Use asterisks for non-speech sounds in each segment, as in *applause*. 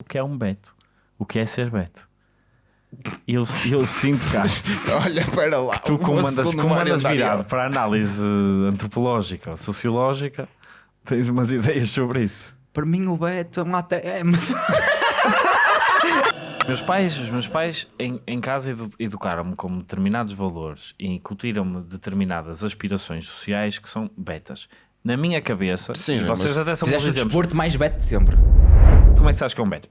o que é um Beto, o que é ser Beto. Eu, eu sinto, Castro, *laughs* Olha, espera lá. tu comandas Mário virado para a análise antropológica, sociológica, tens umas ideias sobre isso. Para mim o Beto é um ATM. *laughs* Meus pais, os meus pais em, em casa edu- educaram-me com determinados valores e incutiram-me determinadas aspirações sociais que são betas. Na minha cabeça, Sim, e vocês até são bons exemplos. desporto mais Beto de sempre. Como é que sabes que é um beto?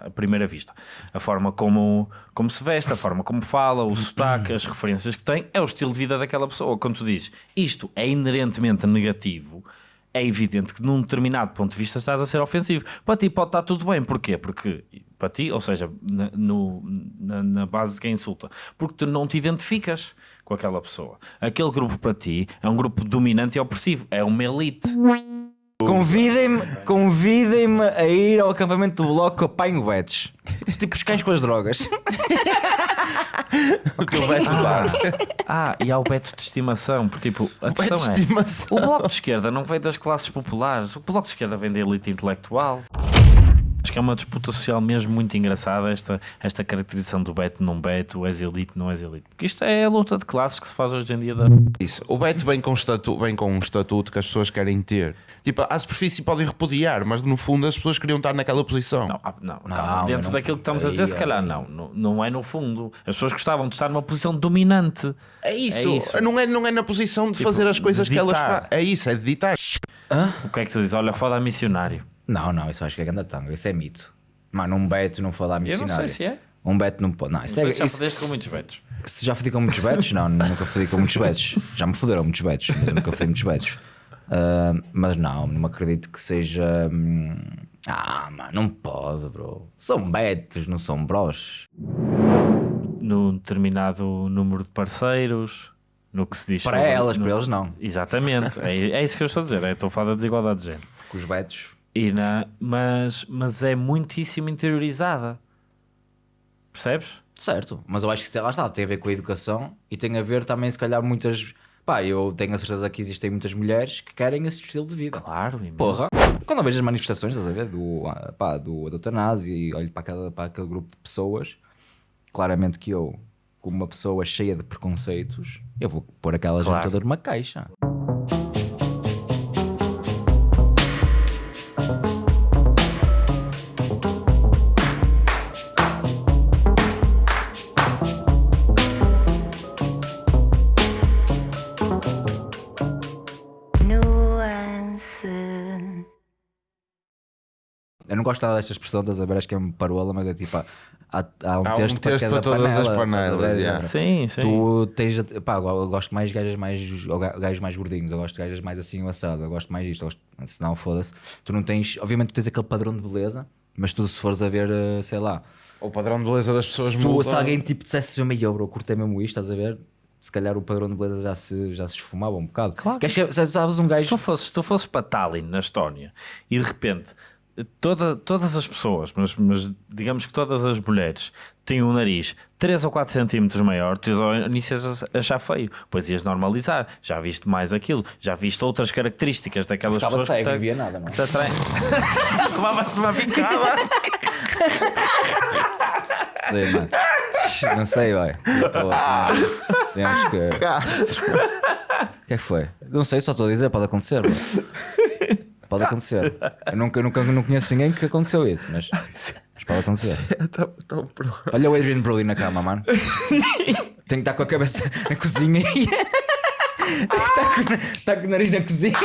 À primeira vista. A forma como, como se veste, a forma como fala, o sotaque, as referências que tem, é o estilo de vida daquela pessoa. Quando tu dizes isto é inerentemente negativo, é evidente que num determinado ponto de vista estás a ser ofensivo. Para ti pode estar tudo bem. Porquê? Porque para ti, ou seja, na, no- na, na base de quem insulta, porque tu não te identificas com aquela pessoa. Aquele grupo para ti é um grupo dominante e opressivo, é uma elite. Convidem-me convidem-me a ir ao acampamento do bloco que apanho. Tipo os cães com as drogas. *laughs* O teu Beto dar. Ah, e há o beto de estimação, porque tipo, a Beto questão é. de estimação. O bloco de esquerda não vem das classes populares, o bloco de esquerda vem da elite intelectual. Acho que é uma disputa social mesmo muito engraçada esta, esta caracterização do Beto não Beto, és elite, não és elite. Porque isto é a luta de classes que se faz hoje em dia. Da... Isso. O Beto vem com, um estatu, vem com um estatuto que as pessoas querem ter. Tipo, à superfície podem repudiar, mas no fundo as pessoas queriam estar naquela posição. Não, ah, não, Não, calma, dentro não- daquilo que estamos a dizer, aí, se calhar aí. não, não. Não é no fundo. As pessoas gostavam de estar numa posição dominante. É isso. É isso. Não, é, não é na posição de Tipo, fazer as coisas de que elas fazem. É isso, é de ditar. O que é que tu dizes? Olha, foda a missionário. Não, não, isso acho que é ganda tanga. Isso é mito. Mano, um Beto não falar Eu não missionário. sei se é. Um Beto não pode. Não, isso Não é, sei se já isso- fodeste com muitos betos. Se já fodi com muitos betos? Não, *laughs* nunca fodi com muitos betos. Já me foderam muitos betos, mas eu nunca fodi muitos betos. Ah, mas não, não acredito que seja. hum, Ah, mano, não pode, bro. São betos, não são bros. num determinado número de parceiros, no que se diz. Para sobre- elas, no- para eles não. Exatamente, é, é isso que eu estou a dizer. é, Estou a falar da desigualdade de género. Com os betos. E na, mas, mas é muitíssimo interiorizada. Percebes? Certo, mas eu acho que isso, lá está, tem a ver com a educação e tem a ver também, se calhar, muitas. Pá, eu tenho a certeza que existem muitas mulheres que querem esse estilo de vida. Claro, imenso. Porra, quando eu vejo as manifestações, estás a ver, do, ah, pá, do, da eutanásia e olho para, aquela, para aquele grupo de pessoas, claramente que eu, como uma pessoa cheia de preconceitos, eu vou pôr aquela Claro. gente toda numa caixa. Eu não gosto nada desta expressão, estás a ver, acho que é uma parola, mas é tipo, há, há, há um Há um texto, para, texto cada para todas as panela, panelas, estás a ver? yeah. Sim, sim. Tu tens, pá, eu eu gosto mais de gajas mais, gajos mais gordinhos, eu gosto de gajas mais assim assado, eu gosto mais disto, eu gosto, senão foda-se. Tu não tens, obviamente tu tens aquele padrão de beleza, mas tu se fores a ver, eh, sei lá, O padrão de beleza das pessoas se, tu, muda. se alguém tipo dissesse meio bro, curtei mesmo isto, estás a ver? Se calhar o padrão de beleza já se, já se esfumava um bocado. Claro. Que, se- sabes um Se gajo. tu fosses, se tu fosses para Tallinn, na Estónia, e de repente toda, todas as pessoas, mas, mas digamos que todas as mulheres têm um nariz 3 ou 4 centímetros maior, tu ias ao início ias achar feio, depois ias normalizar, já viste mais aquilo, já viste outras características daquelas Ficava pessoas cego, que não via nada, não é? Levava-se *laughs* uma picada. Sei, mano. Não sei, vai. Tipo, temos que. Castro. O que é que foi? Não sei, só estou a dizer, pode acontecer. bro. Pode acontecer. Eu nunca, nunca não conheço ninguém que aconteceu isso, mas, mas pode acontecer. *laughs* Tá- tá. Olha o Adrian Brody na cama, mano. Tem que estar com a cabeça na cozinha *laughs* e. Está com, tá com o nariz na cozinha.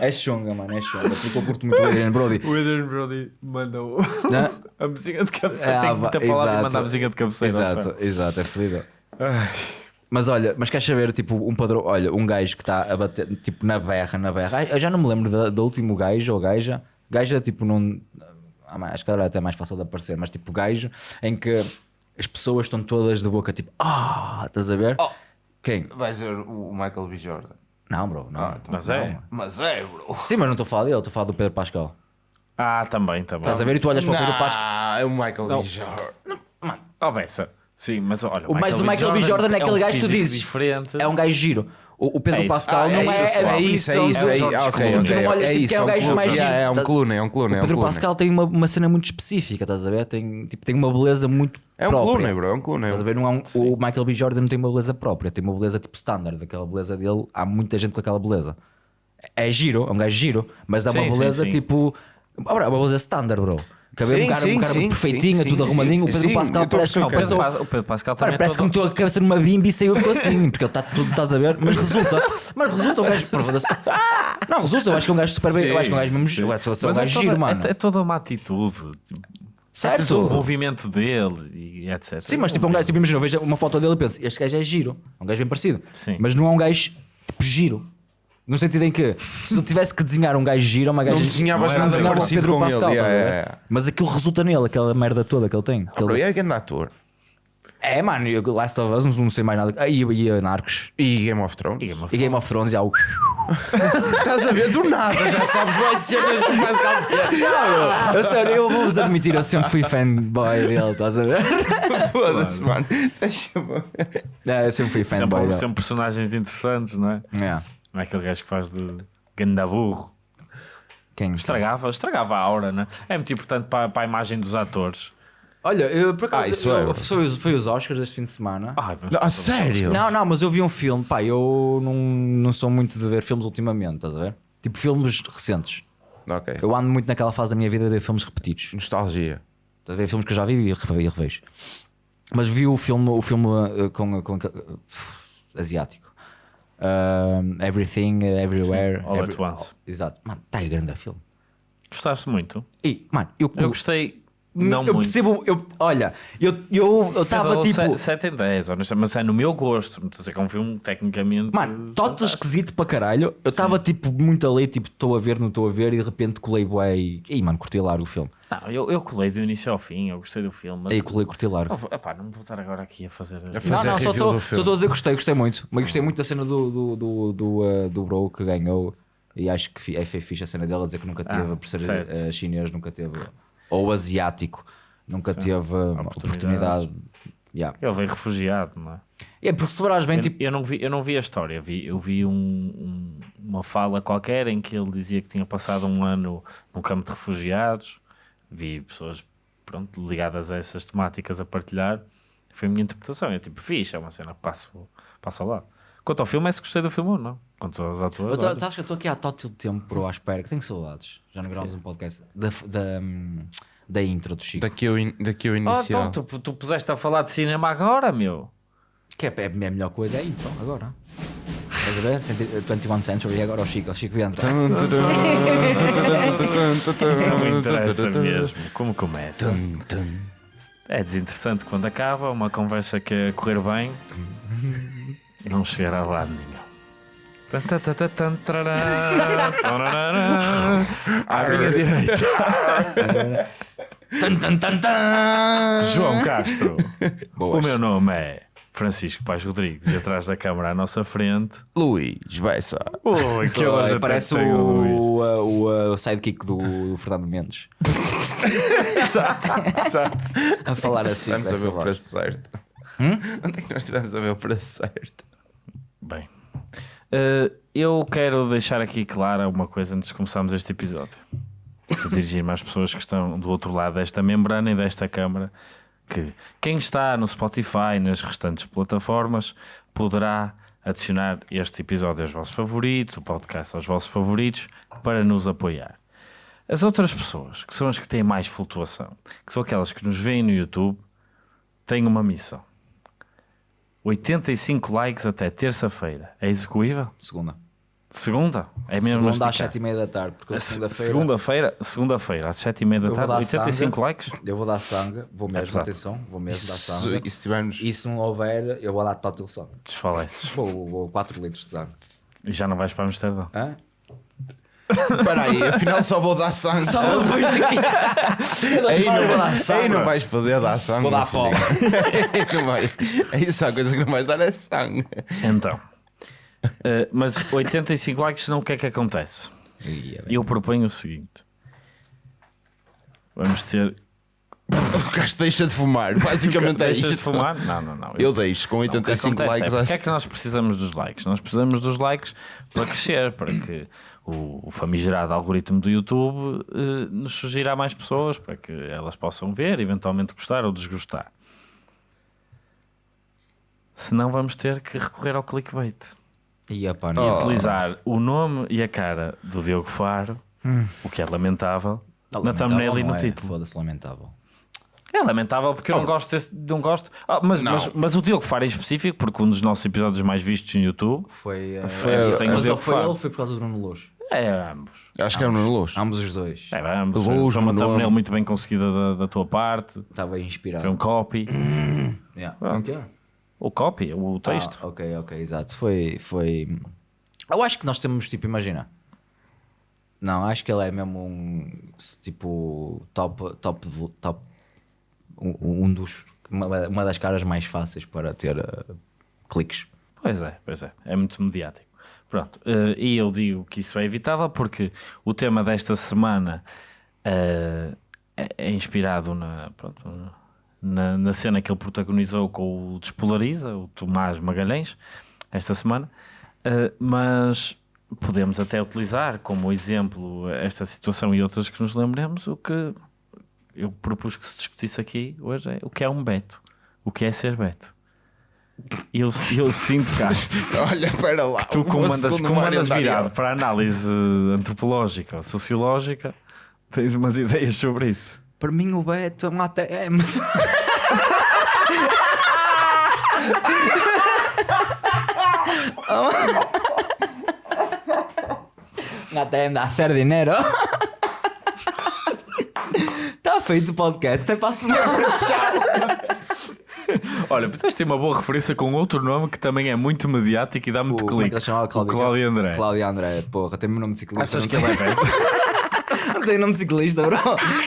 É chunga, mano, é chunga. Porque eu curto muito o Adrian Brody. O Adrian Brody. Não? *laughs* a mesinha de cabeceira. Ah, tem que meter para lá e mandar a mesinha de cabeceira. Exato, exato, é fodido. Mas olha, mas queres saber, tipo, um padrão, olha, um gajo que está a bater, tipo, na berra, na berra. Ai, Eu já não me lembro da- do último gajo ou gaja. Gaja, tipo, não. ah, mas Acho que agora é até mais fácil de aparecer, mas tipo, gajo em que as pessoas estão todas de boca, tipo, ah, estás a ver? Oh. Quem? Vai ser o Michael B. Jordan. Não, bro, não. Ah, então. Mas é. Não. Mas é, bro. Sim, mas não estou a falar dele, estou a falar do Pedro Pascal. Ah, também, também. Estás a ver e tu olhas para o Pedro Pascal. Não, é o Michael Não. B. Jordan. Oh, Bessa. Sim, mas olha. O mais do Michael B. Jordan é aquele um gajo que tu dizes. Diferente. É um gajo giro. O, o Pedro É. Pascal Ah, não é, é isso, é isso, é isso, é isso. George Ok, Clooney. ok, Tu não olhas é tipo isso, que é o um gajo mais Yeah, giro. É um Clooney, é um Clooney. O é um Pedro. Pascal tem uma, uma cena muito específica, estás a ver? Tem, tipo, tem uma beleza muito É um própria. Clooney, bro, é um Clooney. Estás a ver? Não é um- o Michael B. Jordan não tem uma beleza própria, tem uma beleza tipo standard. Aquela beleza dele, há muita gente com aquela beleza. É giro, é um gajo giro, mas dá Sim, uma beleza tipo. É uma beleza standard, bro. Cabelo, um Sim, cara, sim, um cara sim, perfeitinho, sim, tudo arrumadinho. o Pedro Pascal parece que Não, o Pedro, passou- Pas- o Pedro Pascal também é parece que todo- meteu a cabeça numa bimbi e saiu ficou assim, porque ele está tudo, estás a ver? Mas resulta, mas resulta um gajo. Não, resulta, eu acho que é um gajo super bem. Eu acho que é um gajo mesmo. Eu acho que é um é gajo giro, mano. É, é toda uma atitude. tipo, Certo? O movimento dele e etc. Sim, mas tipo, é um gajo, tipo, imagina, eu vejo uma foto dele e penso, este gajo é giro, é um gajo bem parecido. Sim. Mas não é um gajo tipo giro. No sentido em que se eu tivesse que desenhar um gajo giro, uma gaja Não desenhavas não nada desenhava o parecido Pedro com ele, Pascal, yeah, estás a ver? yeah, yeah. Mas aquilo resulta nele, aquela merda toda que ele tem. que Bro, e é grande ator. É, mano, eu- Last of Us, não, não sei mais nada. Ah, E, e a Narcos. E Game of Thrones. E Game of E Thrones, já. o- *laughs* Estás a ver? Do nada, já sabes, vai ser mesmo mais A sério, eu vou-vos admitir, eu sempre fui fanboy dele, estás a ver? *laughs* Foda-se, mano. Deixa-me. É, eu sempre fui fanboy Sempre, dele. sempre personagens interessantes, não é? É. Não é aquele gajo que faz de gandaburro. Quem? Estragava, estragava a aura, né? É muito importante para, para a imagem dos atores. Olha, eu por acaso Ah, isso eu, é. foi, os- foi os Oscars este fim de semana. Ai, vamos Não, a sério? Não, não, mas eu vi um filme, pá, eu não, não sou muito de ver filmes ultimamente, estás a ver? Tipo filmes recentes. Ok. Eu ando muito naquela fase da minha vida de ver filmes repetidos. Nostalgia. Estás a ver filmes que eu já vi e revejo. e. Mas vi o filme, o filme uh, com, com, uh, asiático. Um, everything, uh, Everywhere. Sim, All at Once. Exato. Mano, está aí grande filme. Gostaste muito? E, mano, eu, Eu gostei, não eu muito. percebo, eu, olha, eu estava eu, eu tava, Eu dou tipo. 7 em 10, honestamente, mas é no meu gosto. Não estou a dizer que é um filme tecnicamente. Mano, total fantástico. esquisito para caralho. Eu estava tipo muito a ler, tipo, estou a ver, não estou a ver, e de repente colei bué e. Ih, mano, curti largo o filme. Não, eu, eu colei do início ao fim, eu gostei do filme. Mas... Aí colei, curti largo. Não, epá, não vou estar agora aqui a fazer. A Não, fazer não, só review estou do só estou a dizer que gostei, gostei muito. Mas gostei muito da cena do, do, do, do, uh, do Bro que ganhou. E acho que é foi fixe a cena dela dizer que nunca teve, Ah, por ser uh, chinês, nunca teve, ou asiático, nunca teve uh, uma Oportunidades. oportunidade. Yeah. Ele veio refugiado, não é? É porque se bem, Eu, tipo, eu não vi, eu não vi a história, eu vi, eu vi um- um- uma fala qualquer em que ele dizia que tinha passado um ano num campo de refugiados, vi pessoas pronto, ligadas a essas temáticas a partilhar, foi a minha interpretação, é tipo, fixe, é uma cena passo, passo ao lado. Quanto ao filme, é se gostei do filme ou não. Quanto aos atores, Eu tô- olha. sabes que eu estou aqui há tótil tempo, bro, à espera, que tenho saudades. Já não gravamos um podcast da, da, da intro do Chico. Daqui o, in- daqui o Oh, inicial. então, tu, tu puseste a falar de cinema agora, meu. Que é, é a melhor coisa, é a intro, agora. Estás a ver? Centi- 21 Century, agora o Chico, o Chico entra. *laughs* Não me interessa mesmo como começa. É desinteressante quando acaba, uma conversa que a correr bem *laughs* não chegará a lado nenhum. Tan, tan, tan, tan, tan, tarará, tarará. À minha direita. João Castro. Boas. O meu nome é Francisco Paz Rodrigues e atrás da câmara à nossa frente. Luís Bessa. Ui, que hoje até Parece o o, o, o sidekick do, do Fernando Mendes. *laughs* Exato, exato. A falar assim. Vamos a ver o preço certo. Onde é que nós estivemos a ver o preço certo? Bem, eh, eu quero deixar aqui clara uma coisa antes de começarmos este episódio. Dirigir-me às pessoas que estão do outro lado desta membrana e desta câmara. Que quem está no Spotify e nas restantes plataformas poderá adicionar este episódio aos vossos favoritos, o podcast aos vossos favoritos, para nos apoiar. As outras pessoas, que são as que têm mais flutuação, que são aquelas que nos veem no YouTube, têm uma missão. 85 likes até terça-feira. É execuível? Segunda. Segunda? É mesmo Segunda masticar. às 7 e meia da tarde. Porque segunda-feira. Segunda-feira, segunda-feira, às 7h30 da Eu vou tarde, dar 85 sangue. likes. Eu vou dar sangue, vou mesmo, pesado. atenção, vou mesmo dar Se, sangue. e se tivermos. E se não houver, eu vou dar total sangue. Desfaleces. Vou, vou 4 litros de sangue. E já não vais para Amsterdão. Hã? Espera aí, afinal só vou dar sangue. Só depois daqui. *laughs* Aí não, dar sangue. aí não vais poder dar sangue. Vou dar pó. *laughs* vai. Aí só a coisa que não vais dar é sangue. Então. eh, mas 85 likes, não o que é que acontece? Eu proponho o seguinte: vamos ter *laughs* O gajo deixa de fumar. Basicamente é Deixas de isto. fumar? Não, não, não. Eu deixo com Não, o que 85 acontece likes. é, acho. porque é que nós precisamos dos likes? Nós precisamos dos likes para crescer, para que o, o famigerado algoritmo do YouTube eh, nos sugira a mais pessoas, para que elas possam ver, eventualmente gostar ou desgostar. Senão vamos ter que recorrer ao clickbait E pá, e não. utilizar o nome e a cara do Diogo Faro, o que é lamentável, na Lamentável thumbnail e no é, título. Foda-se, lamentável. É lamentável porque eu não gosto desse, não gosto. Ah, mas, Não. mas, mas o Diogo Faro em específico, porque um dos nossos episódios mais vistos no YouTube Foi. eh, Foi- é, tem o mas Diogo foi ele Faro. foi por causa do Bruno Luz? É, ambos. Acho que é o Nuno Luz. Ambos os dois. É, ambos. Luz, Foi uma thumbnail muito bem conseguida da, da tua parte. Estava inspirado. Foi um copy. *clears throat* Yeah. O copy, o texto. Ah, ok, ok, exato. Foi, foi. Eu acho que nós temos, tipo, imagina. Não, acho que ele é mesmo um tipo top, top, top um, um dos uma, uma das caras mais fáceis para ter eh, cliques. Pois é, pois é. É muito mediático. Pronto. eh, e eu digo que isso é evitável porque o tema desta semana eh, é, inspirado na, pronto, na, na cena que ele protagonizou com o Despolariza, o Tomás Magalhães, esta semana. Eh, mas podemos até utilizar como exemplo esta situação e outras que nos lembremos. O que eu propus que se discutisse aqui hoje é o que é um Beto, o que é ser Beto. Eu, eu sinto, Castro, *laughs* Olha, espera lá. tu como andas, como virado para a análise antropológica, sociológica, tens umas ideias sobre isso. Para mim, o Beto é *laughs* um ATM. Um ATM dá ser dinheiro. Está feito o podcast, até para a semana. *laughs* *laughs* Olha, fizeste uma boa referência com outro nome que também é muito mediático e dá muito O- é que clique. chamava? O Cláudio- Cláudio André. Cláudio André, porra, tem o nome de ciclista. Achas que ele é Beto? Não tem *laughs* nome de ciclista, bro.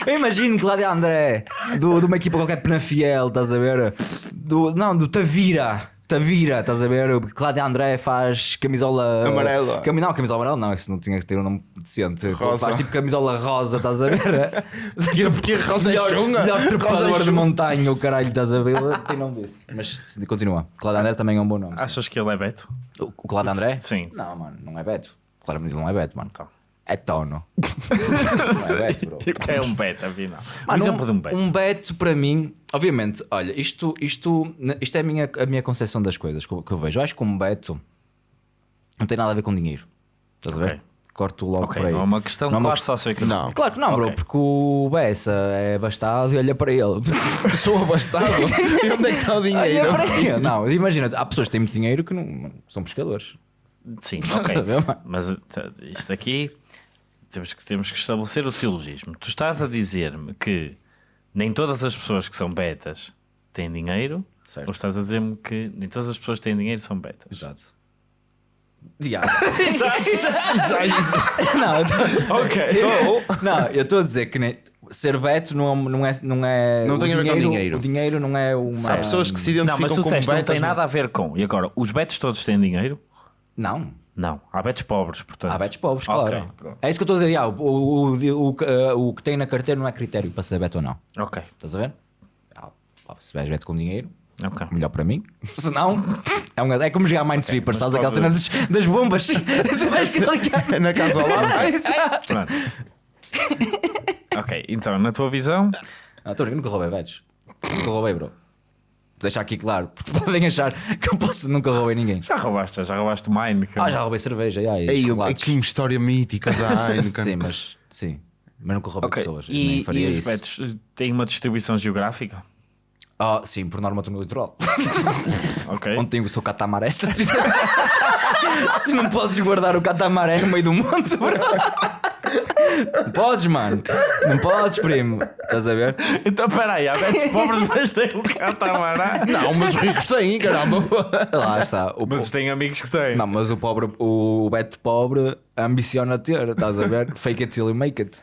Eu imagino Cláudio André do, de uma equipa qualquer Penafiel, estás a ver? Do, não, do Tavira. Tavira, estás a ver? O Cláudio André faz camisola Amarela. Não, camisola amarela não, isso não tinha que ter um nome decente. Rosa. Faz tipo camisola rosa, estás a ver? *laughs* Que- Porque rosa é melhor, chunga. melhor é trepador de chunga. montanha, o caralho, estás a ver? Tem nome disso. Mas continua. Cláudio André também é um bom nome. sim. Achas que ele é Beto? O, o Cláudio André? Sim. Não, mano, não é Beto. Claramente ele não é Beto, mano. Então. É Tono. *laughs* não é bro. Que é um Beto, afinal? Um exemplo de um Beto. Um beto para mim, obviamente, olha, isto, isto, isto é a minha, a minha concepção das coisas que eu, que eu vejo. Eu acho que um beto não tem nada a ver com dinheiro. Estás a ver? Corto logo Ok, para aí. não é uma questão Não é uma claro socioeconómica. Não. Claro que não, bro, Ok. porque o Bessa é bastado e olha para ele. Sou abastado. *laughs* e onde é que está o dinheiro? Não, imagina, há pessoas que têm muito dinheiro que não são pescadores. Sim, ok. Mas t- isto aqui temos que, temos que estabelecer o silogismo. Tu estás a dizer-me que nem todas as pessoas que são betas têm dinheiro, Certo. ou estás a dizer-me que nem todas as pessoas que têm dinheiro são betas? Exato. Diabo. Não, tô- Ok. não, eu estou a dizer que nem- ser beto não, não é. Não, é Não o tem a ver com dinheiro. O dinheiro não é uma. Há pessoas que se Não, mas identificam tu como disseste não betas. tem nada a ver com. E agora, os betos todos têm dinheiro? Não. Não. Há betos pobres, portanto. Há betos pobres, claro. é isso que eu estou a dizer. ah, o, o, o, o, o que tem na carteira não é critério para ser beto ou não. Ok. Estás a ver? Ah, se vais beto com dinheiro, Ok. melhor para mim. *laughs* Se não, é, um, é como jogar Minesweeper, sabes aquela cena das, das bombas? *laughs* tu vais clicar. Na casa ao lado. *laughs* Exato. Ok, então, na tua visão, Não, estou a nunca roubei betos. Nunca roubei, bro. Deixar aqui claro, porque *laughs* podem achar que eu posso, nunca roubei ninguém. já roubaste, já roubaste mine. que- Ah, já roubei cerveja, já, e Ei, chocolates. que história mítica da *laughs* Heineken. Sim, mas sim. Mas nunca roubei Ok, pessoas. E, nem faria e os isso. betos eh, têm uma distribuição geográfica? Ah, sim, por norma estou no litoral. *laughs* Ok. Onde tem o seu catamaré estacionado. tu não podes guardar o catamaré no meio do monte, bro. Não podes, mano. Não podes, primo. Estás a ver? Então peraí, há betos pobres, mas têm um catamarã. Não, mas os ricos têm, caramba. Lá está. O Mas po- têm amigos que têm. Não, mas o pobre, o Beto pobre ambiciona ter, estás a ver? Fake it till you make it.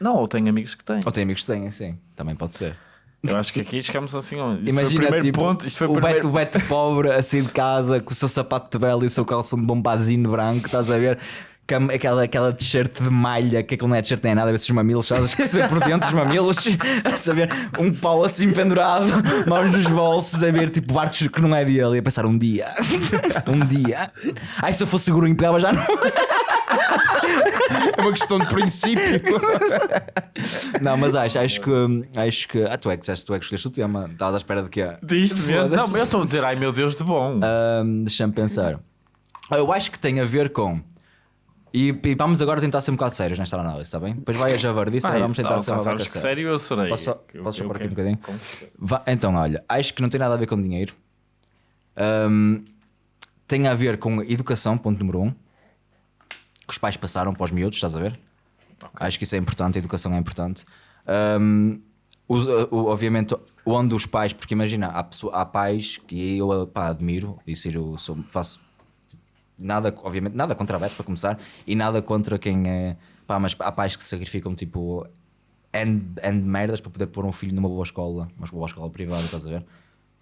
Não, ou têm amigos que têm. Ou tem amigos que têm, sim. Também pode ser. Eu acho que aqui chegamos assim. Isto foi o Imagina, primeiro tipo, ponto. Isto foi o o, primeiro. Beto, o Beto pobre, assim de casa, com o seu sapato de belo e o seu calção de bombazino branco, estás a ver? Aquela, aquela t-shirt de malha, que aquilo não é t-shirt nem nada, a ver se os mamilos, sabes? Que se vê por dentro os mamilos, *laughs* a saber, um pau assim pendurado, mãos nos bolsos, a ver tipo barcos que não é dele, e a pensar um dia, *laughs* um dia. Ai, se eu fosse seguro pegava já não. É uma questão de princípio. Não, mas acho, acho que. Acho que. Ah, tu é que disseste, tu é que escolheste o tema. Estavas à espera de quê? Disto mesmo? Não, mas eu estou a dizer, ai meu Deus, de bom. Ahm, Deixa-me pensar. Eu acho que tem a ver com. E, e vamos agora tentar ser um bocado sérios nesta análise, está bem? Depois vai a javardice, agora vamos tentar tá, ser vaca que séria. sério eu serei. Posso Eu- posso eu pôr aqui um bocadinho? Então, olha, acho que não tem nada a ver com dinheiro. Ahm, tem a ver com educação, ponto número um. Que os pais passaram para os miúdos, estás a ver? Acho que isso é importante, a educação é importante. Ahm, os- o- obviamente, onde os pais, porque imagina, há, pessoa- há pais que eu pá, admiro e eu sou- faço nada, obviamente, nada contra a Beto para começar e nada contra quem é. Pá, mas há pais que se sacrificam tipo N de merdas para poder pôr um filho numa boa escola, uma boa escola privada, estás a ver?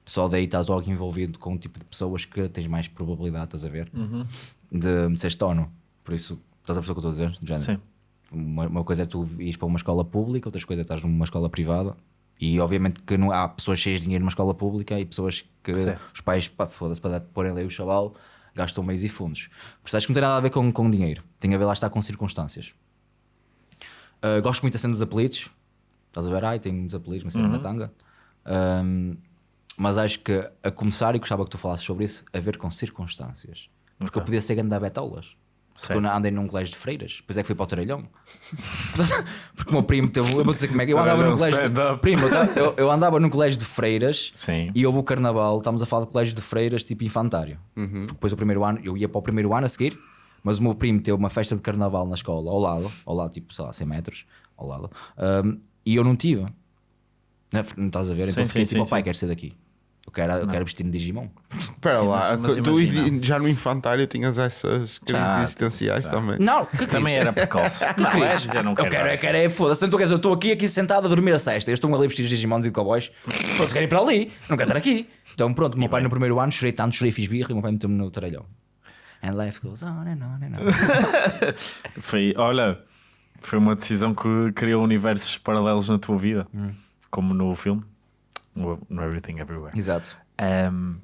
Só daí estás logo envolvido com um tipo de pessoas que tens mais probabilidade, estás a ver? De, de seres tono. Por isso, estás a perceber o que eu estou a dizer? Género. Sim. Uma, uma coisa é tu ires para uma escola pública, outra coisa é estás numa escola privada. E obviamente que não, há pessoas cheias de dinheiro numa escola pública e pessoas que Certo. os pais, pá, foda-se, para dar- porem ali o chaval, gastam meios e fundos. Por isso acho que não tem nada a ver com, com dinheiro, tem a ver lá está com circunstâncias. Uh, gosto muito da cena dos apelidos, estás a ver? Ai, tem uns apelidos, uma cena Uhum. na tanga. Um, mas acho que a começar, e gostava que tu falasses sobre isso, a ver com circunstâncias. Porque eu podia ser grande da betolas. Porque eu andei num colégio de freiras, depois é que fui para o Tarelhão. *laughs* Porque o meu primo teve. Eu vou dizer como é que eu andava num colégio. De, primo, eu, ta- eu, eu andava num colégio de freiras Sim. e houve o carnaval. Estamos a falar de colégio de freiras tipo infantário. Porque depois o primeiro ano, eu ia para o primeiro ano a seguir, mas o meu primo teve uma festa de carnaval na escola, ao lado, ao lado, tipo, sei lá, 100 metros, ao lado, um, e eu não tive. Não, não estás a ver? Então Sim, fiquei sim, tipo, sim, pai, sim. quero ser daqui. Eu quero, eu quero vestir-me de Digimon. Espera lá, mas- mas tu imagina. já no infantário tinhas essas crises Já, existenciais já. também. Não, que Também era precoce. *laughs* Não, é dizer, não eu quero. quero, eu quero é foda-se. Então, quer dizer, eu estou aqui, aqui sentado a dormir a sexta. Eu estou ali vestidos de Digimons e de cowboys. Pronto, quero ir para ali. Não quero estar aqui. Então, pronto, o meu pai no primeiro ano chorei tanto, chorei, fiz birra e o meu pai meteu-me no tarelhão. And life goes on and on and on. *laughs* Foi, olha, foi uma decisão que criou universos paralelos na tua vida, Hum. como no filme, no Everything Everywhere. Exato. Ahm,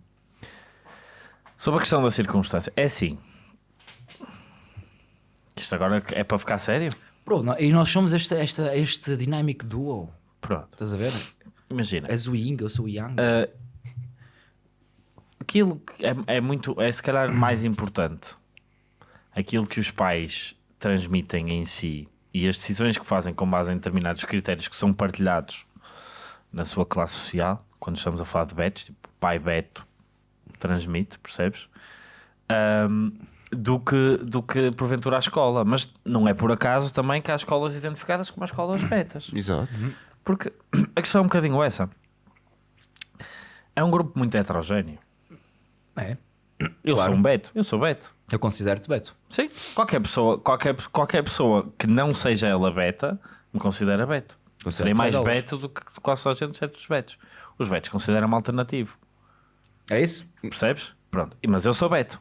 sobre a questão da circunstância, é assim. Isto agora é para ficar sério? Bro, nó- e nós somos este, esta, este dynamic duo. Pronto, Estás a ver? imagina. És o Ying, eu sou o Yang. Ah, aquilo é, é muito, é se calhar mais importante. Aquilo que os pais transmitem em si e as decisões que fazem com base em determinados critérios que são partilhados na sua classe social, quando estamos a falar de betos, tipo pai Beto transmite, percebes? Ahm, do, que, do que porventura a escola, mas não é por acaso também que há escolas identificadas como as escolas betas. *clears throat* Exato. Porque a questão é um bocadinho essa. É um grupo muito heterogéneo. É. Eu Claro. sou um Beto, eu sou Beto. Eu considero-te Beto. Sim, qualquer pessoa, qualquer, qualquer pessoa que não seja ela beta me considera Beto. Serei mais Beto. Beto do que quase a gente exceto os Betos. Os Betos consideram-me alternativo, É isso? percebes? Pronto, mas eu sou Beto.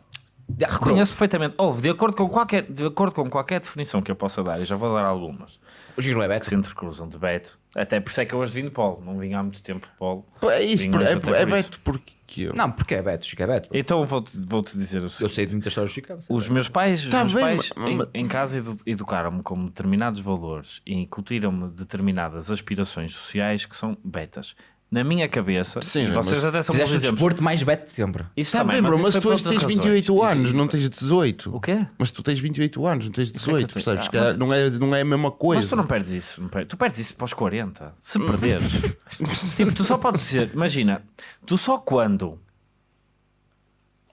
Já, Reconheço perfeitamente. Houve, de acordo com qualquer, de acordo com qualquer definição que eu possa dar, e já vou dar algumas, O Giro é que Beto. se entrecruzam de Beto. Até por isso é que eu hoje vim de Polo. Não vim há muito tempo de Polo. É isso, Vim por- é, é por isso. Beto porque eu. Não, porque é Beto, Chico é Beto. Então vou-te vou-te dizer o Eu seguinte. sei de muitas histórias do Chico. é. Os meus pais, os Tá meus bem, pais mas- em, em casa edu- educaram-me com determinados valores e incutiram-me determinadas aspirações sociais que são betas. Na minha cabeça, Sim, e vocês até são bons Fizeste o exemplos. desporto mais Beto de sempre. Isso Tá também, bem, bro, isso mas foi tu por hoje outras tens razões. 28 Isso- anos, não tens 18. O quê? Mas tu tens 28 anos, não tens que é 18, que eu tenho? percebes? Ah, Que é- mas- não, é, não é a mesma coisa. Mas tu não perdes isso. não perdes- Tu perdes isso para os 40. Se *laughs* perderes. *laughs* tipo, tu só podes dizer, imagina, tu só quando.